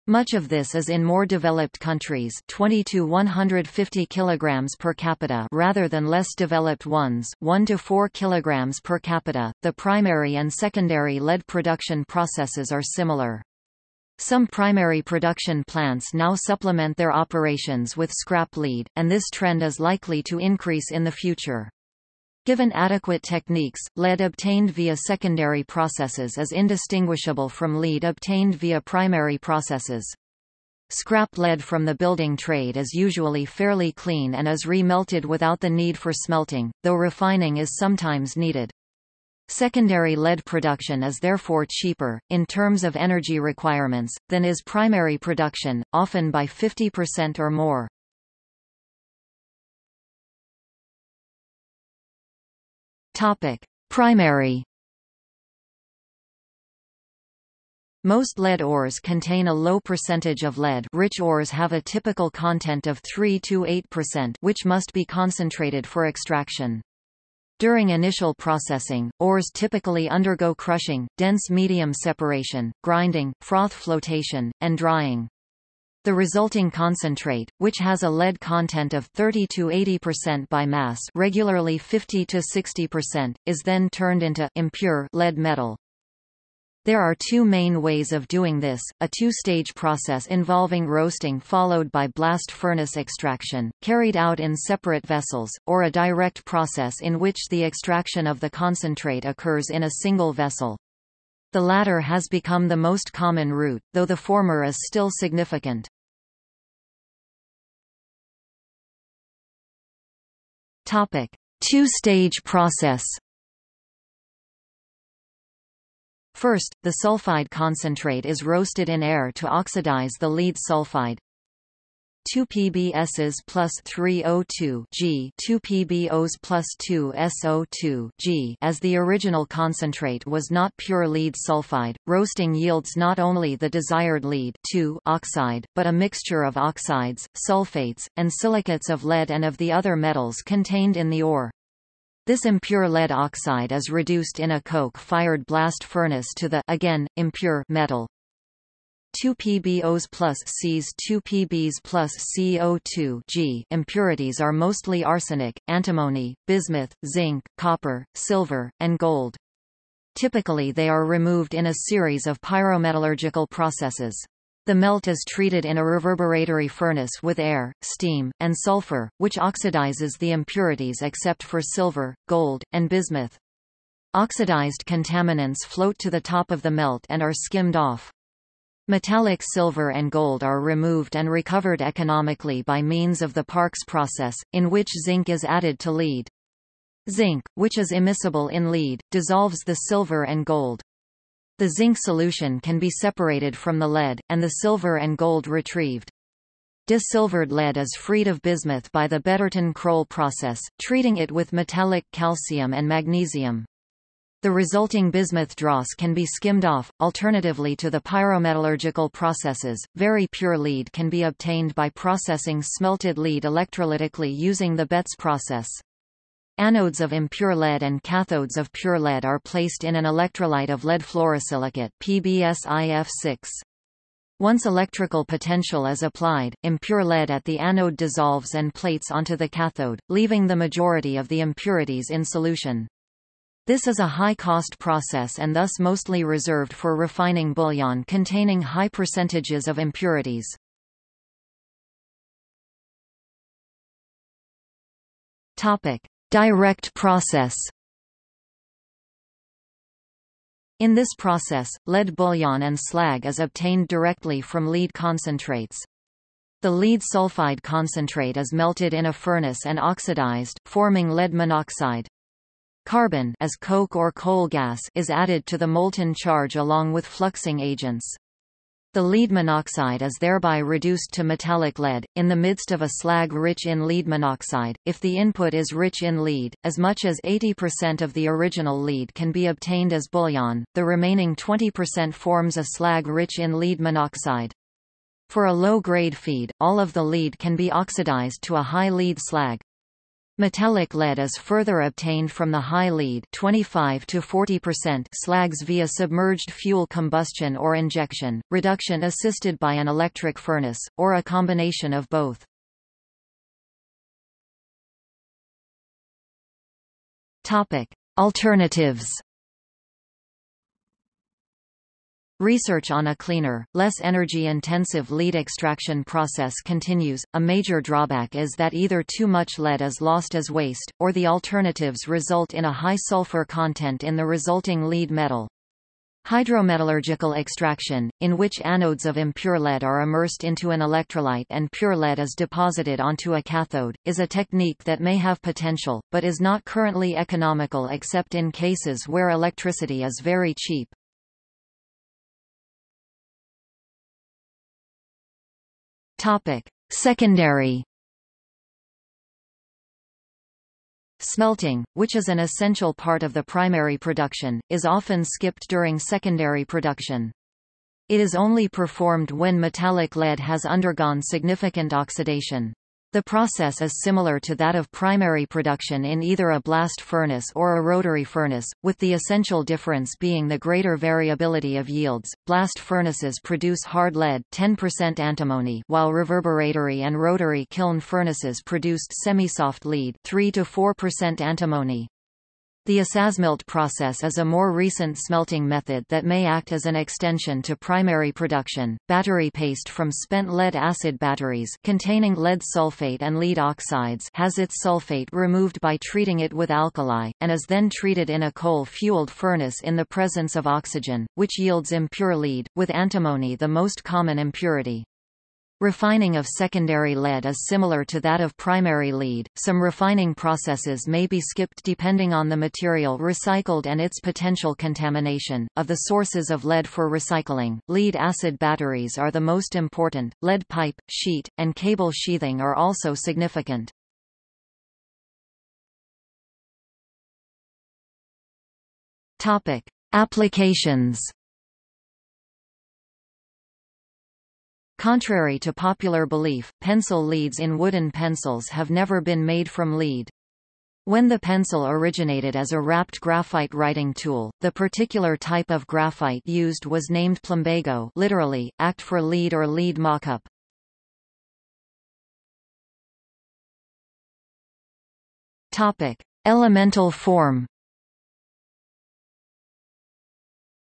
Much of this is in more developed countries 20 to 150 kilograms per capita rather than less developed ones 1 to 4 kilograms per capita. The primary and secondary lead production processes are similar. Some primary production plants now supplement their operations with scrap lead, and this trend is likely to increase in the future. Given adequate techniques, lead obtained via secondary processes is indistinguishable from lead obtained via primary processes. Scrap lead from the building trade is usually fairly clean and is re-melted without the need for smelting, though refining is sometimes needed. Secondary lead production is therefore cheaper, in terms of energy requirements, than is primary production, often by 50% or more. Primary Most lead ores contain a low percentage of lead rich ores have a typical content of 3–8% which must be concentrated for extraction. During initial processing, ores typically undergo crushing, dense medium separation, grinding, froth flotation, and drying. The resulting concentrate, which has a lead content of 30 to 80% by mass, regularly 50 to 60%, is then turned into impure lead metal. There are two main ways of doing this, a two-stage process involving roasting followed by blast furnace extraction, carried out in separate vessels, or a direct process in which the extraction of the concentrate occurs in a single vessel. The latter has become the most common route, though the former is still significant. Two-stage process First, the sulfide concentrate is roasted in air to oxidize the lead sulfide. 2 PbSs plus 3O2 G 2 PbOs plus 2 SO2 G as the original concentrate was not pure lead sulfide, roasting yields not only the desired lead oxide, but a mixture of oxides, sulfates, and silicates of lead and of the other metals contained in the ore. This impure lead oxide is reduced in a coke-fired blast furnace to the again, impure metal. 2 PbOs plus Cs 2 Pbs plus CO2 G impurities are mostly arsenic, antimony, bismuth, zinc, copper, silver, and gold. Typically they are removed in a series of pyrometallurgical processes. The melt is treated in a reverberatory furnace with air, steam, and sulfur, which oxidizes the impurities except for silver, gold, and bismuth. Oxidized contaminants float to the top of the melt and are skimmed off. Metallic silver and gold are removed and recovered economically by means of the Parkes process, in which zinc is added to lead. Zinc, which is immiscible in lead, dissolves the silver and gold. The zinc solution can be separated from the lead, and the silver and gold retrieved. Desilvered lead is freed of bismuth by the Betterton-Kroll process, treating it with metallic calcium and magnesium. The resulting bismuth dross can be skimmed off. Alternatively to the pyrometallurgical processes, very pure lead can be obtained by processing smelted lead electrolytically using the Betts process. Anodes of impure lead and cathodes of pure lead are placed in an electrolyte of lead fluorosilicate PBSIF6. Once electrical potential is applied, impure lead at the anode dissolves and plates onto the cathode, leaving the majority of the impurities in solution. This is a high-cost process and thus mostly reserved for refining bullion containing high percentages of impurities. Topic: Direct process In this process, lead bullion and slag is obtained directly from lead concentrates. The lead sulfide concentrate is melted in a furnace and oxidized, forming lead monoxide. Carbon as coke or coal gas is added to the molten charge along with fluxing agents. The lead monoxide is thereby reduced to metallic lead. In the midst of a slag rich in lead monoxide, if the input is rich in lead, as much as 80% of the original lead can be obtained as bullion, the remaining 20% forms a slag rich in lead monoxide. For a low-grade feed, all of the lead can be oxidized to a high lead slag. Metallic lead is further obtained from the high lead 25 to 40% slags via submerged fuel combustion or injection, reduction assisted by an electric furnace, or a combination of both. Alternatives Research on a cleaner, less energy-intensive lead extraction process continues. A major drawback is that either too much lead is lost as waste, or the alternatives result in a high sulfur content in the resulting lead metal. Hydrometallurgical extraction, in which anodes of impure lead are immersed into an electrolyte and pure lead is deposited onto a cathode, is a technique that may have potential, but is not currently economical except in cases where electricity is very cheap. Topic: Secondary Smelting, which is an essential part of the primary production, is often skipped during secondary production. It is only performed when metallic lead has undergone significant oxidation. The process is similar to that of primary production in either a blast furnace or a rotary furnace, with the essential difference being the greater variability of yields. Blast furnaces produce hard lead 10% antimony, while reverberatory and rotary kiln furnaces produced semi-soft lead 3 to 4% antimony. The Isasmelt process is a more recent smelting method that may act as an extension to primary production. Battery paste from spent lead acid batteries containing lead sulfate and lead oxides has its sulfate removed by treating it with alkali, and is then treated in a coal-fueled furnace in the presence of oxygen, which yields impure lead, with antimony the most common impurity. Refining of secondary lead is similar to that of primary lead. Some refining processes may be skipped depending on the material recycled and its potential contamination. Of the sources of lead for recycling, lead acid batteries are the most important. Lead pipe, sheet, and cable sheathing are also significant. Topic: Applications Contrary to popular belief, pencil leads in wooden pencils have never been made from lead. When the pencil originated as a wrapped graphite writing tool, the particular type of graphite used was named plumbago literally, act for lead or lead mockup. Topic. Elemental form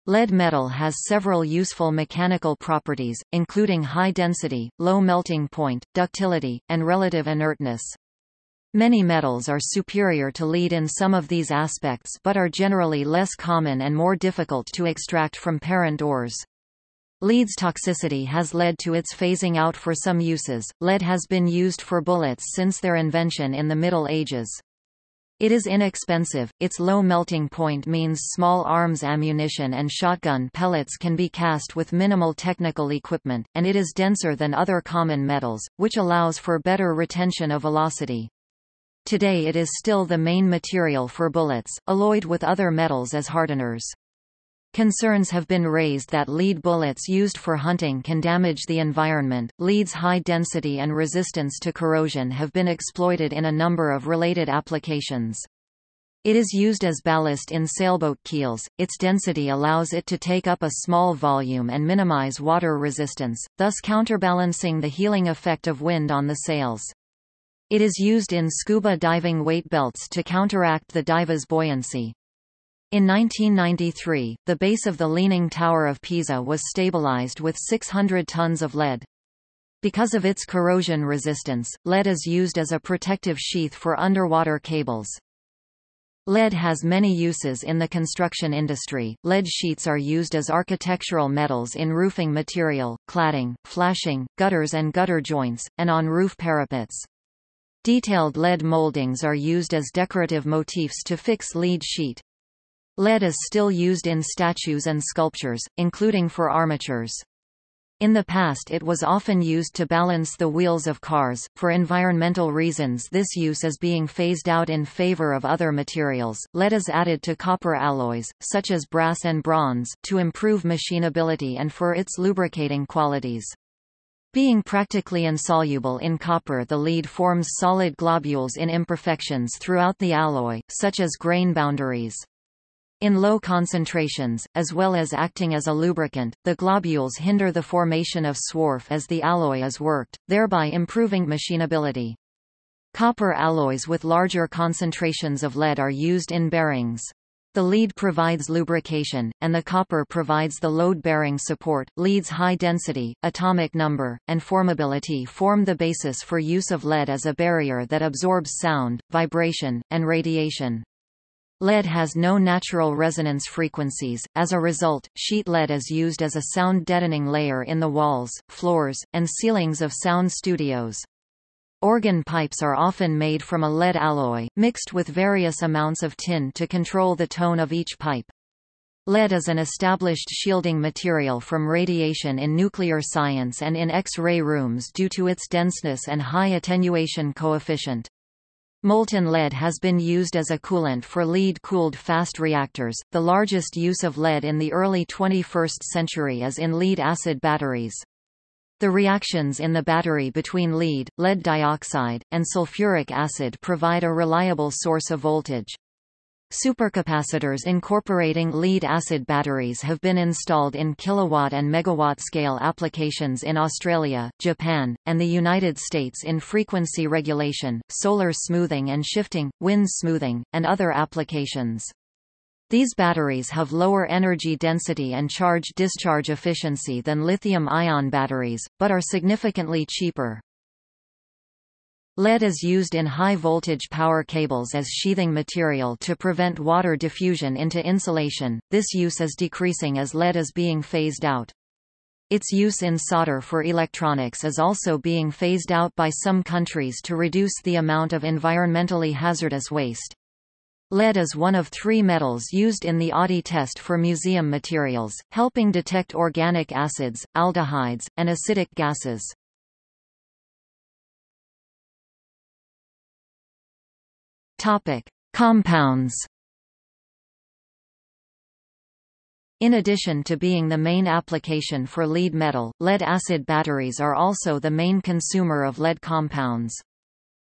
Lead metal has several useful mechanical properties, including high density, low melting point, ductility, and relative inertness. Many metals are superior to lead in some of these aspects but are generally less common and more difficult to extract from parent ores. Lead's toxicity has led to its phasing out for some uses. Lead has been used for bullets since their invention in the Middle Ages. It is inexpensive, its low melting point means small arms ammunition and shotgun pellets can be cast with minimal technical equipment, and it is denser than other common metals, which allows for better retention of velocity. Today it is still the main material for bullets, alloyed with other metals as hardeners. Concerns have been raised that lead bullets used for hunting can damage the environment. Lead's high density and resistance to corrosion have been exploited in a number of related applications. It is used as ballast in sailboat keels, its density allows it to take up a small volume and minimize water resistance, thus counterbalancing the heeling effect of wind on the sails. It is used in scuba diving weight belts to counteract the diver's buoyancy. In 1993, the base of the Leaning Tower of Pisa was stabilized with 600 tons of lead. Because of its corrosion resistance, lead is used as a protective sheath for underwater cables. Lead has many uses in the construction industry. Lead sheets are used as architectural metals in roofing material, cladding, flashing, gutters and gutter joints, and on roof parapets. Detailed lead moldings are used as decorative motifs to fix lead sheet. Lead is still used in statues and sculptures, including for armatures. In the past it was often used to balance the wheels of cars. For environmental reasons this use is being phased out in favor of other materials. Lead is added to copper alloys, such as brass and bronze, to improve machinability and for its lubricating qualities. Being practically insoluble in copper the lead forms solid globules in imperfections throughout the alloy, such as grain boundaries. In low concentrations, as well as acting as a lubricant, the globules hinder the formation of swarf as the alloy is worked, thereby improving machinability. Copper alloys with larger concentrations of lead are used in bearings. The lead provides lubrication, and the copper provides the load-bearing support. Lead's high density, atomic number, and formability form the basis for use of lead as a barrier that absorbs sound, vibration, and radiation. Lead has no natural resonance frequencies, as a result, sheet lead is used as a sound deadening layer in the walls, floors, and ceilings of sound studios. Organ pipes are often made from a lead alloy, mixed with various amounts of tin to control the tone of each pipe. Lead is an established shielding material from radiation in nuclear science and in X-ray rooms due to its denseness and high attenuation coefficient. Molten lead has been used as a coolant for lead-cooled fast reactors. The largest use of lead in the early 21st century is in lead-acid batteries. The reactions in the battery between lead, lead dioxide, and sulfuric acid provide a reliable source of voltage. Supercapacitors incorporating lead-acid batteries have been installed in kilowatt and megawatt scale applications in Australia, Japan, and the United States in frequency regulation, solar smoothing and shifting, wind smoothing, and other applications. These batteries have lower energy density and charge-discharge efficiency than lithium-ion batteries, but are significantly cheaper. Lead is used in high-voltage power cables as sheathing material to prevent water diffusion into insulation, this use is decreasing as lead is being phased out. Its use in solder for electronics is also being phased out by some countries to reduce the amount of environmentally hazardous waste. Lead is one of three metals used in the Oddy test for museum materials, helping detect organic acids, aldehydes, and acidic gases. Topic: Compounds. In addition to being the main application for lead metal, lead-acid batteries are also the main consumer of lead compounds.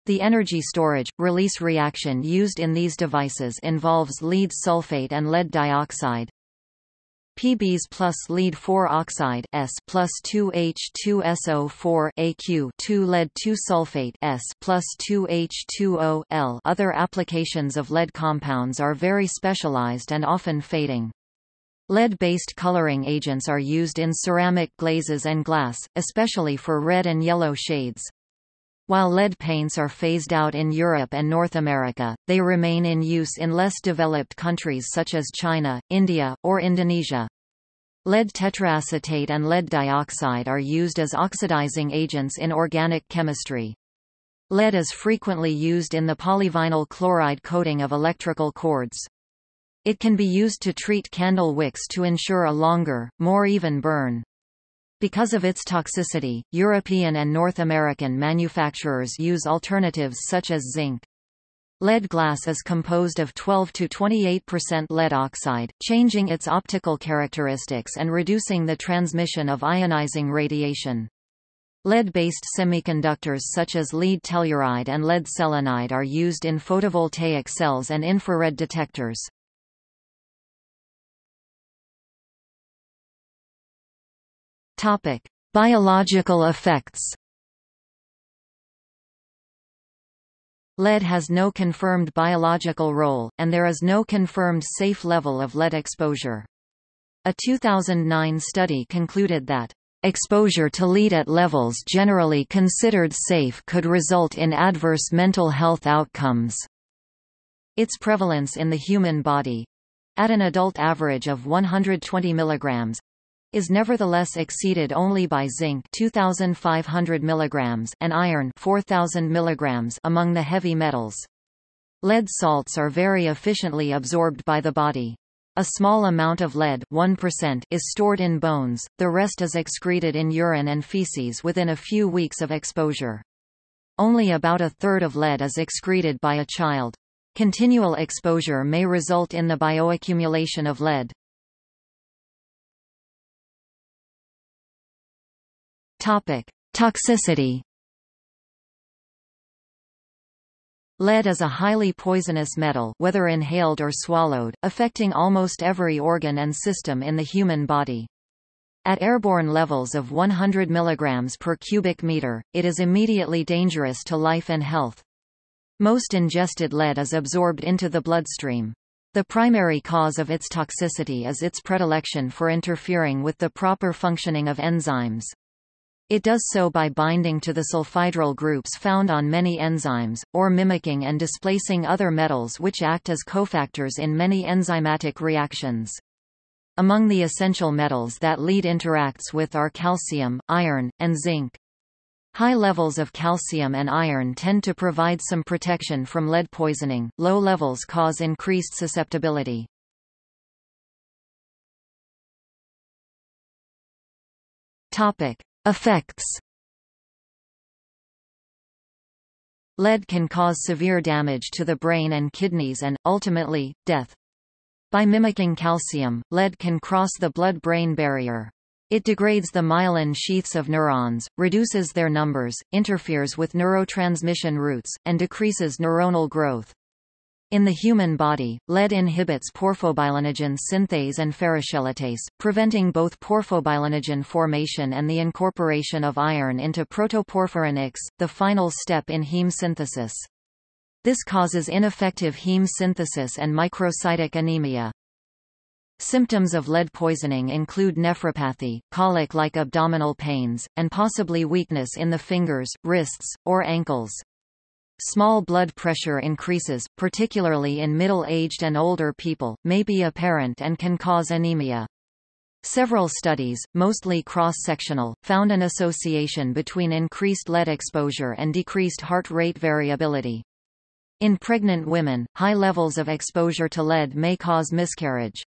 The energy storage, release reaction used in these devices involves lead sulfate and lead dioxide, PBs plus lead 4 oxide S plus 2H2SO4 AQ 2 lead 2 sulfate S plus 2H2O L. Other applications of lead compounds are very specialized and often fading. Lead-based coloring agents are used in ceramic glazes and glass, especially for red and yellow shades. While lead paints are phased out in Europe and North America, they remain in use in less developed countries such as China, India, or Indonesia. Lead tetraacetate and lead dioxide are used as oxidizing agents in organic chemistry. Lead is frequently used in the polyvinyl chloride coating of electrical cords. It can be used to treat candle wicks to ensure a longer, more even burn. Because of its toxicity, European and North American manufacturers use alternatives such as zinc. Lead glass is composed of 12 to 28% lead oxide, changing its optical characteristics and reducing the transmission of ionizing radiation. Lead-based semiconductors such as lead telluride and lead selenide are used in photovoltaic cells and infrared detectors. Topic: Biological effects. Lead has no confirmed biological role, and there is no confirmed safe level of lead exposure. A 2009 study concluded that Exposure to lead at levels generally considered safe could result in adverse mental health outcomes. Its prevalence in the human body at an adult average of 120 mg is nevertheless exceeded only by zinc 2500 mg and iron 4000 mg among the heavy metals. Lead salts are very efficiently absorbed by the body. A small amount of lead 1% is stored in bones, the rest is excreted in urine and feces within a few weeks of exposure. Only about a third of lead is excreted by a child. Continual exposure may result in the bioaccumulation of lead. Topic: Toxicity. Lead is a highly poisonous metal whether inhaled or swallowed, affecting almost every organ and system in the human body. At airborne levels of 100 mg per cubic meter, it is immediately dangerous to life and health. Most ingested lead is absorbed into the bloodstream. The primary cause of its toxicity is its predilection for interfering with the proper functioning of enzymes. It does so by binding to the sulfhydryl groups found on many enzymes, or mimicking and displacing other metals which act as cofactors in many enzymatic reactions. Among the essential metals that lead interacts with are calcium, iron, and zinc. High levels of calcium and iron tend to provide some protection from lead poisoning, low levels cause increased susceptibility. Topic. Effects Lead can cause severe damage to the brain and kidneys and, ultimately, death. By mimicking calcium, lead can cross the blood-brain barrier. It degrades the myelin sheaths of neurons, reduces their numbers, interferes with neurotransmission routes, and decreases neuronal growth. In the human body, lead inhibits porphobilinogen synthase and ferrochelatase, preventing both porphobilinogen formation and the incorporation of iron into protoporphyrin X, the final step in heme synthesis. This causes ineffective heme synthesis and microcytic anemia. Symptoms of lead poisoning include nephropathy, colic-like abdominal pains, and possibly weakness in the fingers, wrists, or ankles. Small blood pressure increases, particularly in middle-aged and older people, may be apparent and can cause anemia. Several studies, mostly cross-sectional, found an association between increased lead exposure and decreased heart rate variability. In pregnant women, high levels of exposure to lead may cause miscarriage.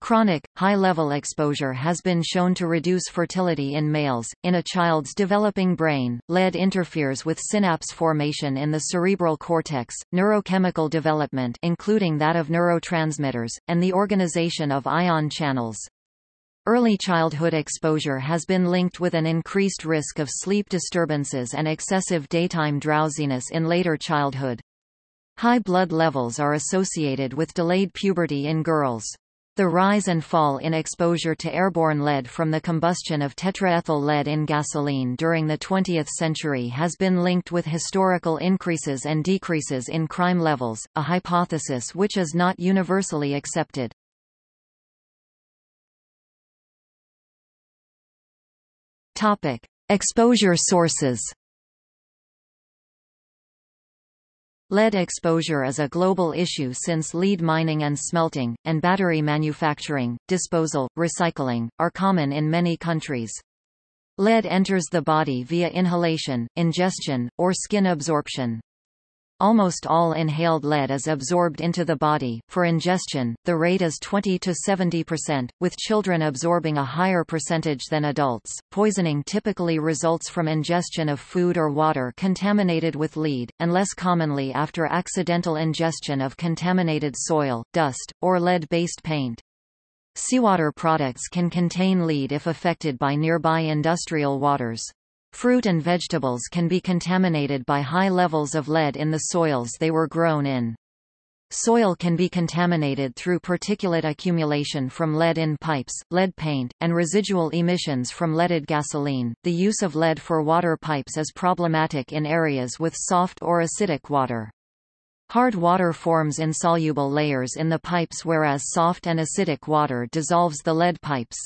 Chronic, high-level exposure has been shown to reduce fertility in males. In a child's developing brain, lead interferes with synapse formation in the cerebral cortex, neurochemical development including that of neurotransmitters, and the organization of ion channels. Early childhood exposure has been linked with an increased risk of sleep disturbances and excessive daytime drowsiness in later childhood. High blood levels are associated with delayed puberty in girls. The rise and fall in exposure to airborne lead from the combustion of tetraethyl lead in gasoline during the 20th century has been linked with historical increases and decreases in crime levels, a hypothesis which is not universally accepted. Topic: Exposure sources. Lead exposure is a global issue since lead mining and smelting, and battery manufacturing, disposal, recycling, are common in many countries. Lead enters the body via inhalation, ingestion, or skin absorption. Almost all inhaled lead is absorbed into the body. For ingestion, the rate is 20 to 70%, with children absorbing a higher percentage than adults. Poisoning typically results from ingestion of food or water contaminated with lead, and less commonly after accidental ingestion of contaminated soil, dust, or lead-based paint. Seawater products can contain lead if affected by nearby industrial waters. Fruit and vegetables can be contaminated by high levels of lead in the soils they were grown in. Soil can be contaminated through particulate accumulation from lead in pipes, lead paint, and residual emissions from leaded gasoline. The use of lead for water pipes is problematic in areas with soft or acidic water. Hard water forms insoluble layers in the pipes whereas soft and acidic water dissolves the lead pipes.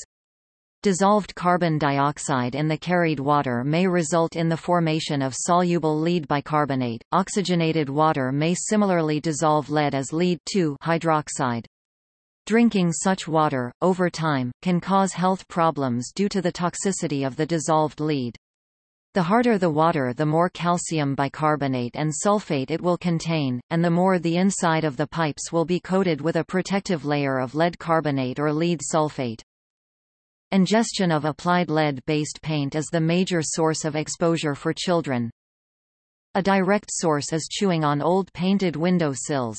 Dissolved carbon dioxide in the carried water may result in the formation of soluble lead bicarbonate. Oxygenated water may similarly dissolve lead as lead hydroxide. Drinking such water, over time, can cause health problems due to the toxicity of the dissolved lead. The harder the water the more calcium bicarbonate and sulfate it will contain, and the more the inside of the pipes will be coated with a protective layer of lead carbonate or lead sulfate. Ingestion of applied lead-based paint is the major source of exposure for children. A direct source is chewing on old painted window sills.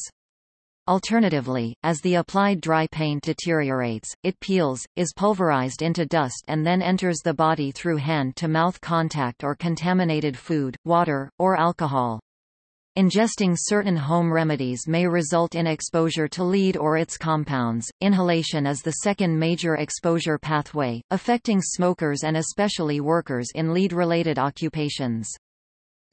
Alternatively, as the applied dry paint deteriorates, it peels, is pulverized into dust and then enters the body through hand-to-mouth contact or contaminated food, water, or alcohol. Ingesting certain home remedies may result in exposure to lead or its compounds. Inhalation is the second major exposure pathway, affecting smokers and especially workers in lead related occupations.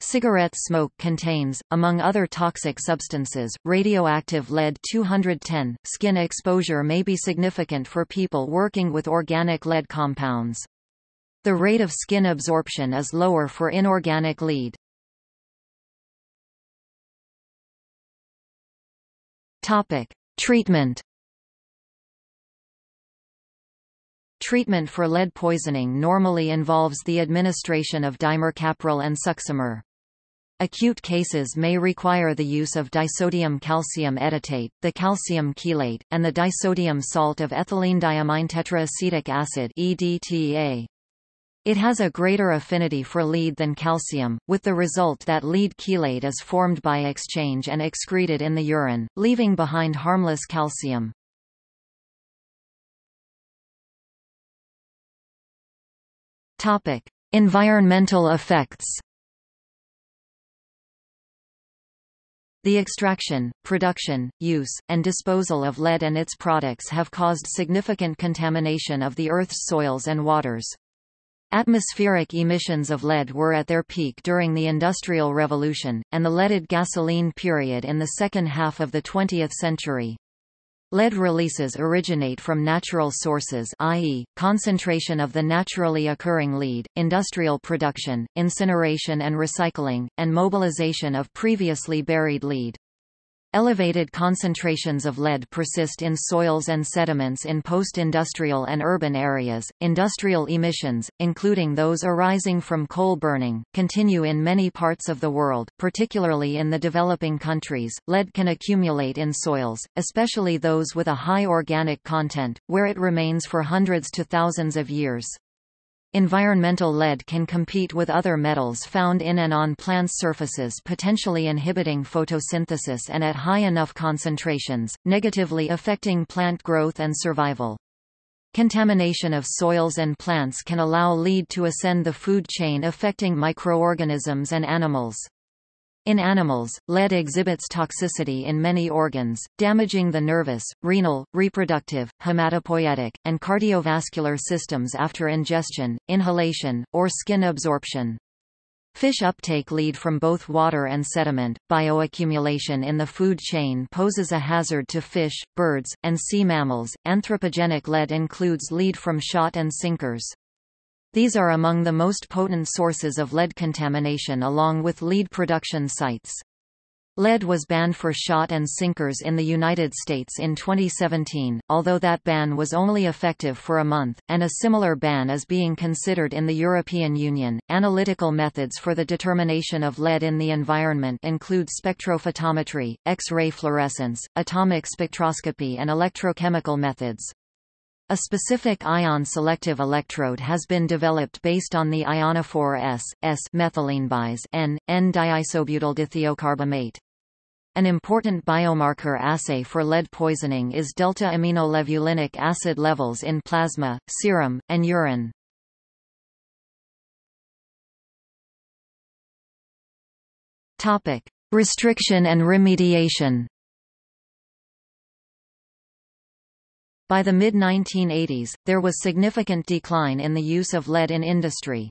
Cigarette smoke contains, among other toxic substances, radioactive lead-210. Skin exposure may be significant for people working with organic lead compounds. The rate of skin absorption is lower for inorganic lead. Topic: Treatment Treatment for lead poisoning normally involves the administration of dimercaprol and succimer. Acute cases may require the use of disodium calcium edetate, the calcium chelate, and the disodium salt of ethylene diamine tetraacetic acid EDTA. It has a greater affinity for lead than calcium, with the result that lead chelate is formed by exchange and excreted in the urine, leaving behind harmless calcium. Topic: Environmental effects. The extraction, production, use, and disposal of lead and its products have caused significant contamination of the Earth's soils and waters. Atmospheric emissions of lead were at their peak during the Industrial Revolution, and the leaded gasoline period in the second half of the 20th century. Lead releases originate from natural sources i.e., concentration of the naturally occurring lead, industrial production, incineration and recycling, and mobilization of previously buried lead. Elevated concentrations of lead persist in soils and sediments in post-industrial and urban areas. Industrial emissions, including those arising from coal burning, continue in many parts of the world, particularly in the developing countries. Lead can accumulate in soils, especially those with a high organic content, where it remains for hundreds to thousands of years. Environmental lead can compete with other metals found in and on plants' surfaces potentially inhibiting photosynthesis and at high enough concentrations, negatively affecting plant growth and survival. Contamination of soils and plants can allow lead to ascend the food chain affecting microorganisms and animals. In animals, lead exhibits toxicity in many organs, damaging the nervous, renal, reproductive, hematopoietic, and cardiovascular systems after ingestion, inhalation, or skin absorption. Fish uptake lead from both water and sediment. Bioaccumulation in the food chain poses a hazard to fish, birds, and sea mammals. Anthropogenic lead includes lead from shot and sinkers. These are among the most potent sources of lead contamination along with lead production sites. Lead was banned for shot and sinkers in the United States in 2017, although that ban was only effective for a month, and a similar ban is being considered in the European Union. Analytical methods for the determination of lead in the environment include spectrophotometry, X-ray fluorescence, atomic spectroscopy and electrochemical methods. A specific ion-selective electrode has been developed based on the ionophore S, S methylenebis N, N-diisobutyldithiocarbamate. An important biomarker assay for lead poisoning is delta-aminolevulinic acid levels in plasma, serum, and urine. Topic: Restriction and remediation. By the mid-1980s, there was significant decline in the use of lead in industry.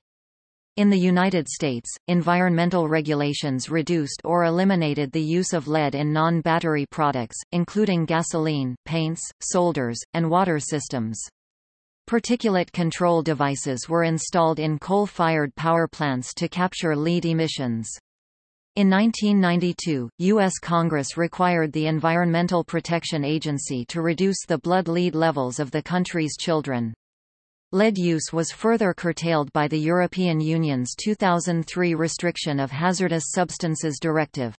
In the United States, environmental regulations reduced or eliminated the use of lead in non-battery products, including gasoline, paints, solders, and water systems. Particulate control devices were installed in coal-fired power plants to capture lead emissions. In 1992, U.S. Congress required the Environmental Protection Agency to reduce the blood lead levels of the country's children. Lead use was further curtailed by the European Union's 2003 Restriction of Hazardous Substances Directive.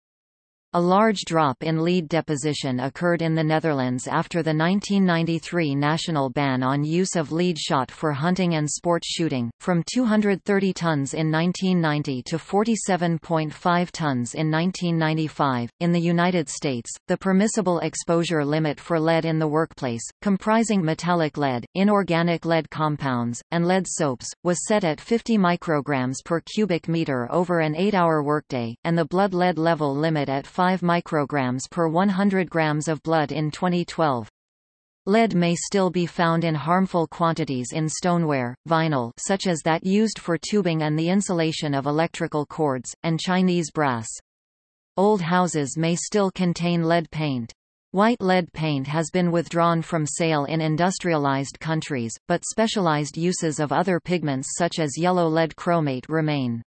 A large drop in lead deposition occurred in the Netherlands after the 1993 national ban on use of lead shot for hunting and sport shooting, from 230 tons in 1990 to 47.5 tons in 1995. In the United States, the permissible exposure limit for lead in the workplace, comprising metallic lead, inorganic lead compounds, and lead soaps, was set at 50 micrograms per cubic meter over an 8-hour workday, and the blood lead level limit at 5 micrograms per 100 grams of blood in 2012. Lead may still be found in harmful quantities in stoneware, vinyl such as that used for tubing and the insulation of electrical cords, and Chinese brass. Old houses may still contain lead paint. White lead paint has been withdrawn from sale in industrialized countries, but specialized uses of other pigments such as yellow lead chromate remain.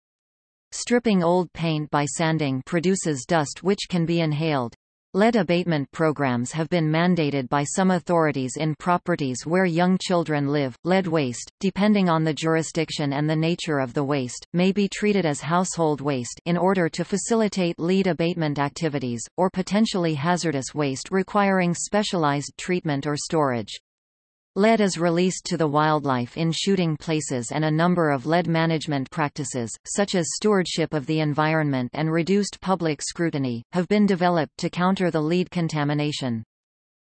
Stripping old paint by sanding produces dust which can be inhaled. Lead abatement programs have been mandated by some authorities in properties where young children live. Lead waste, depending on the jurisdiction and the nature of the waste, may be treated as household waste in order to facilitate lead abatement activities, or potentially hazardous waste requiring specialized treatment or storage. Lead is released to the wildlife in shooting places and a number of lead management practices, such as stewardship of the environment and reduced public scrutiny, have been developed to counter the lead contamination.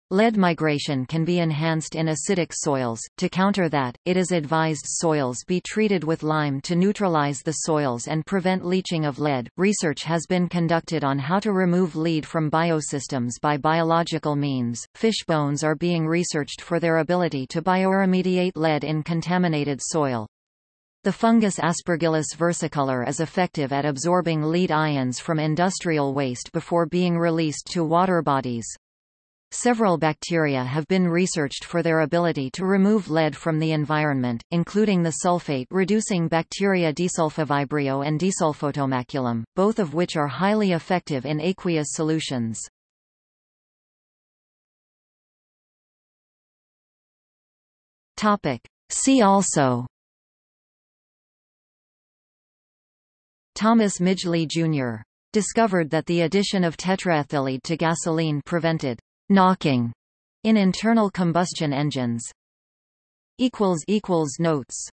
Lead migration can be enhanced in acidic soils. To counter that, it is advised soils be treated with lime to neutralize the soils and prevent leaching of lead. Research has been conducted on how to remove lead from biosystems by biological means. Fish bones are being researched for their ability to bioremediate lead in contaminated soil. The fungus Aspergillus versicolor is effective at absorbing lead ions from industrial waste before being released to water bodies. Several bacteria have been researched for their ability to remove lead from the environment, including the sulfate-reducing bacteria Desulfovibrio and Desulfotomaculum, both of which are highly effective in aqueous solutions. See also Thomas Midgley Jr. discovered that the addition of tetraethyllead to gasoline prevented knocking in internal combustion engines. Notes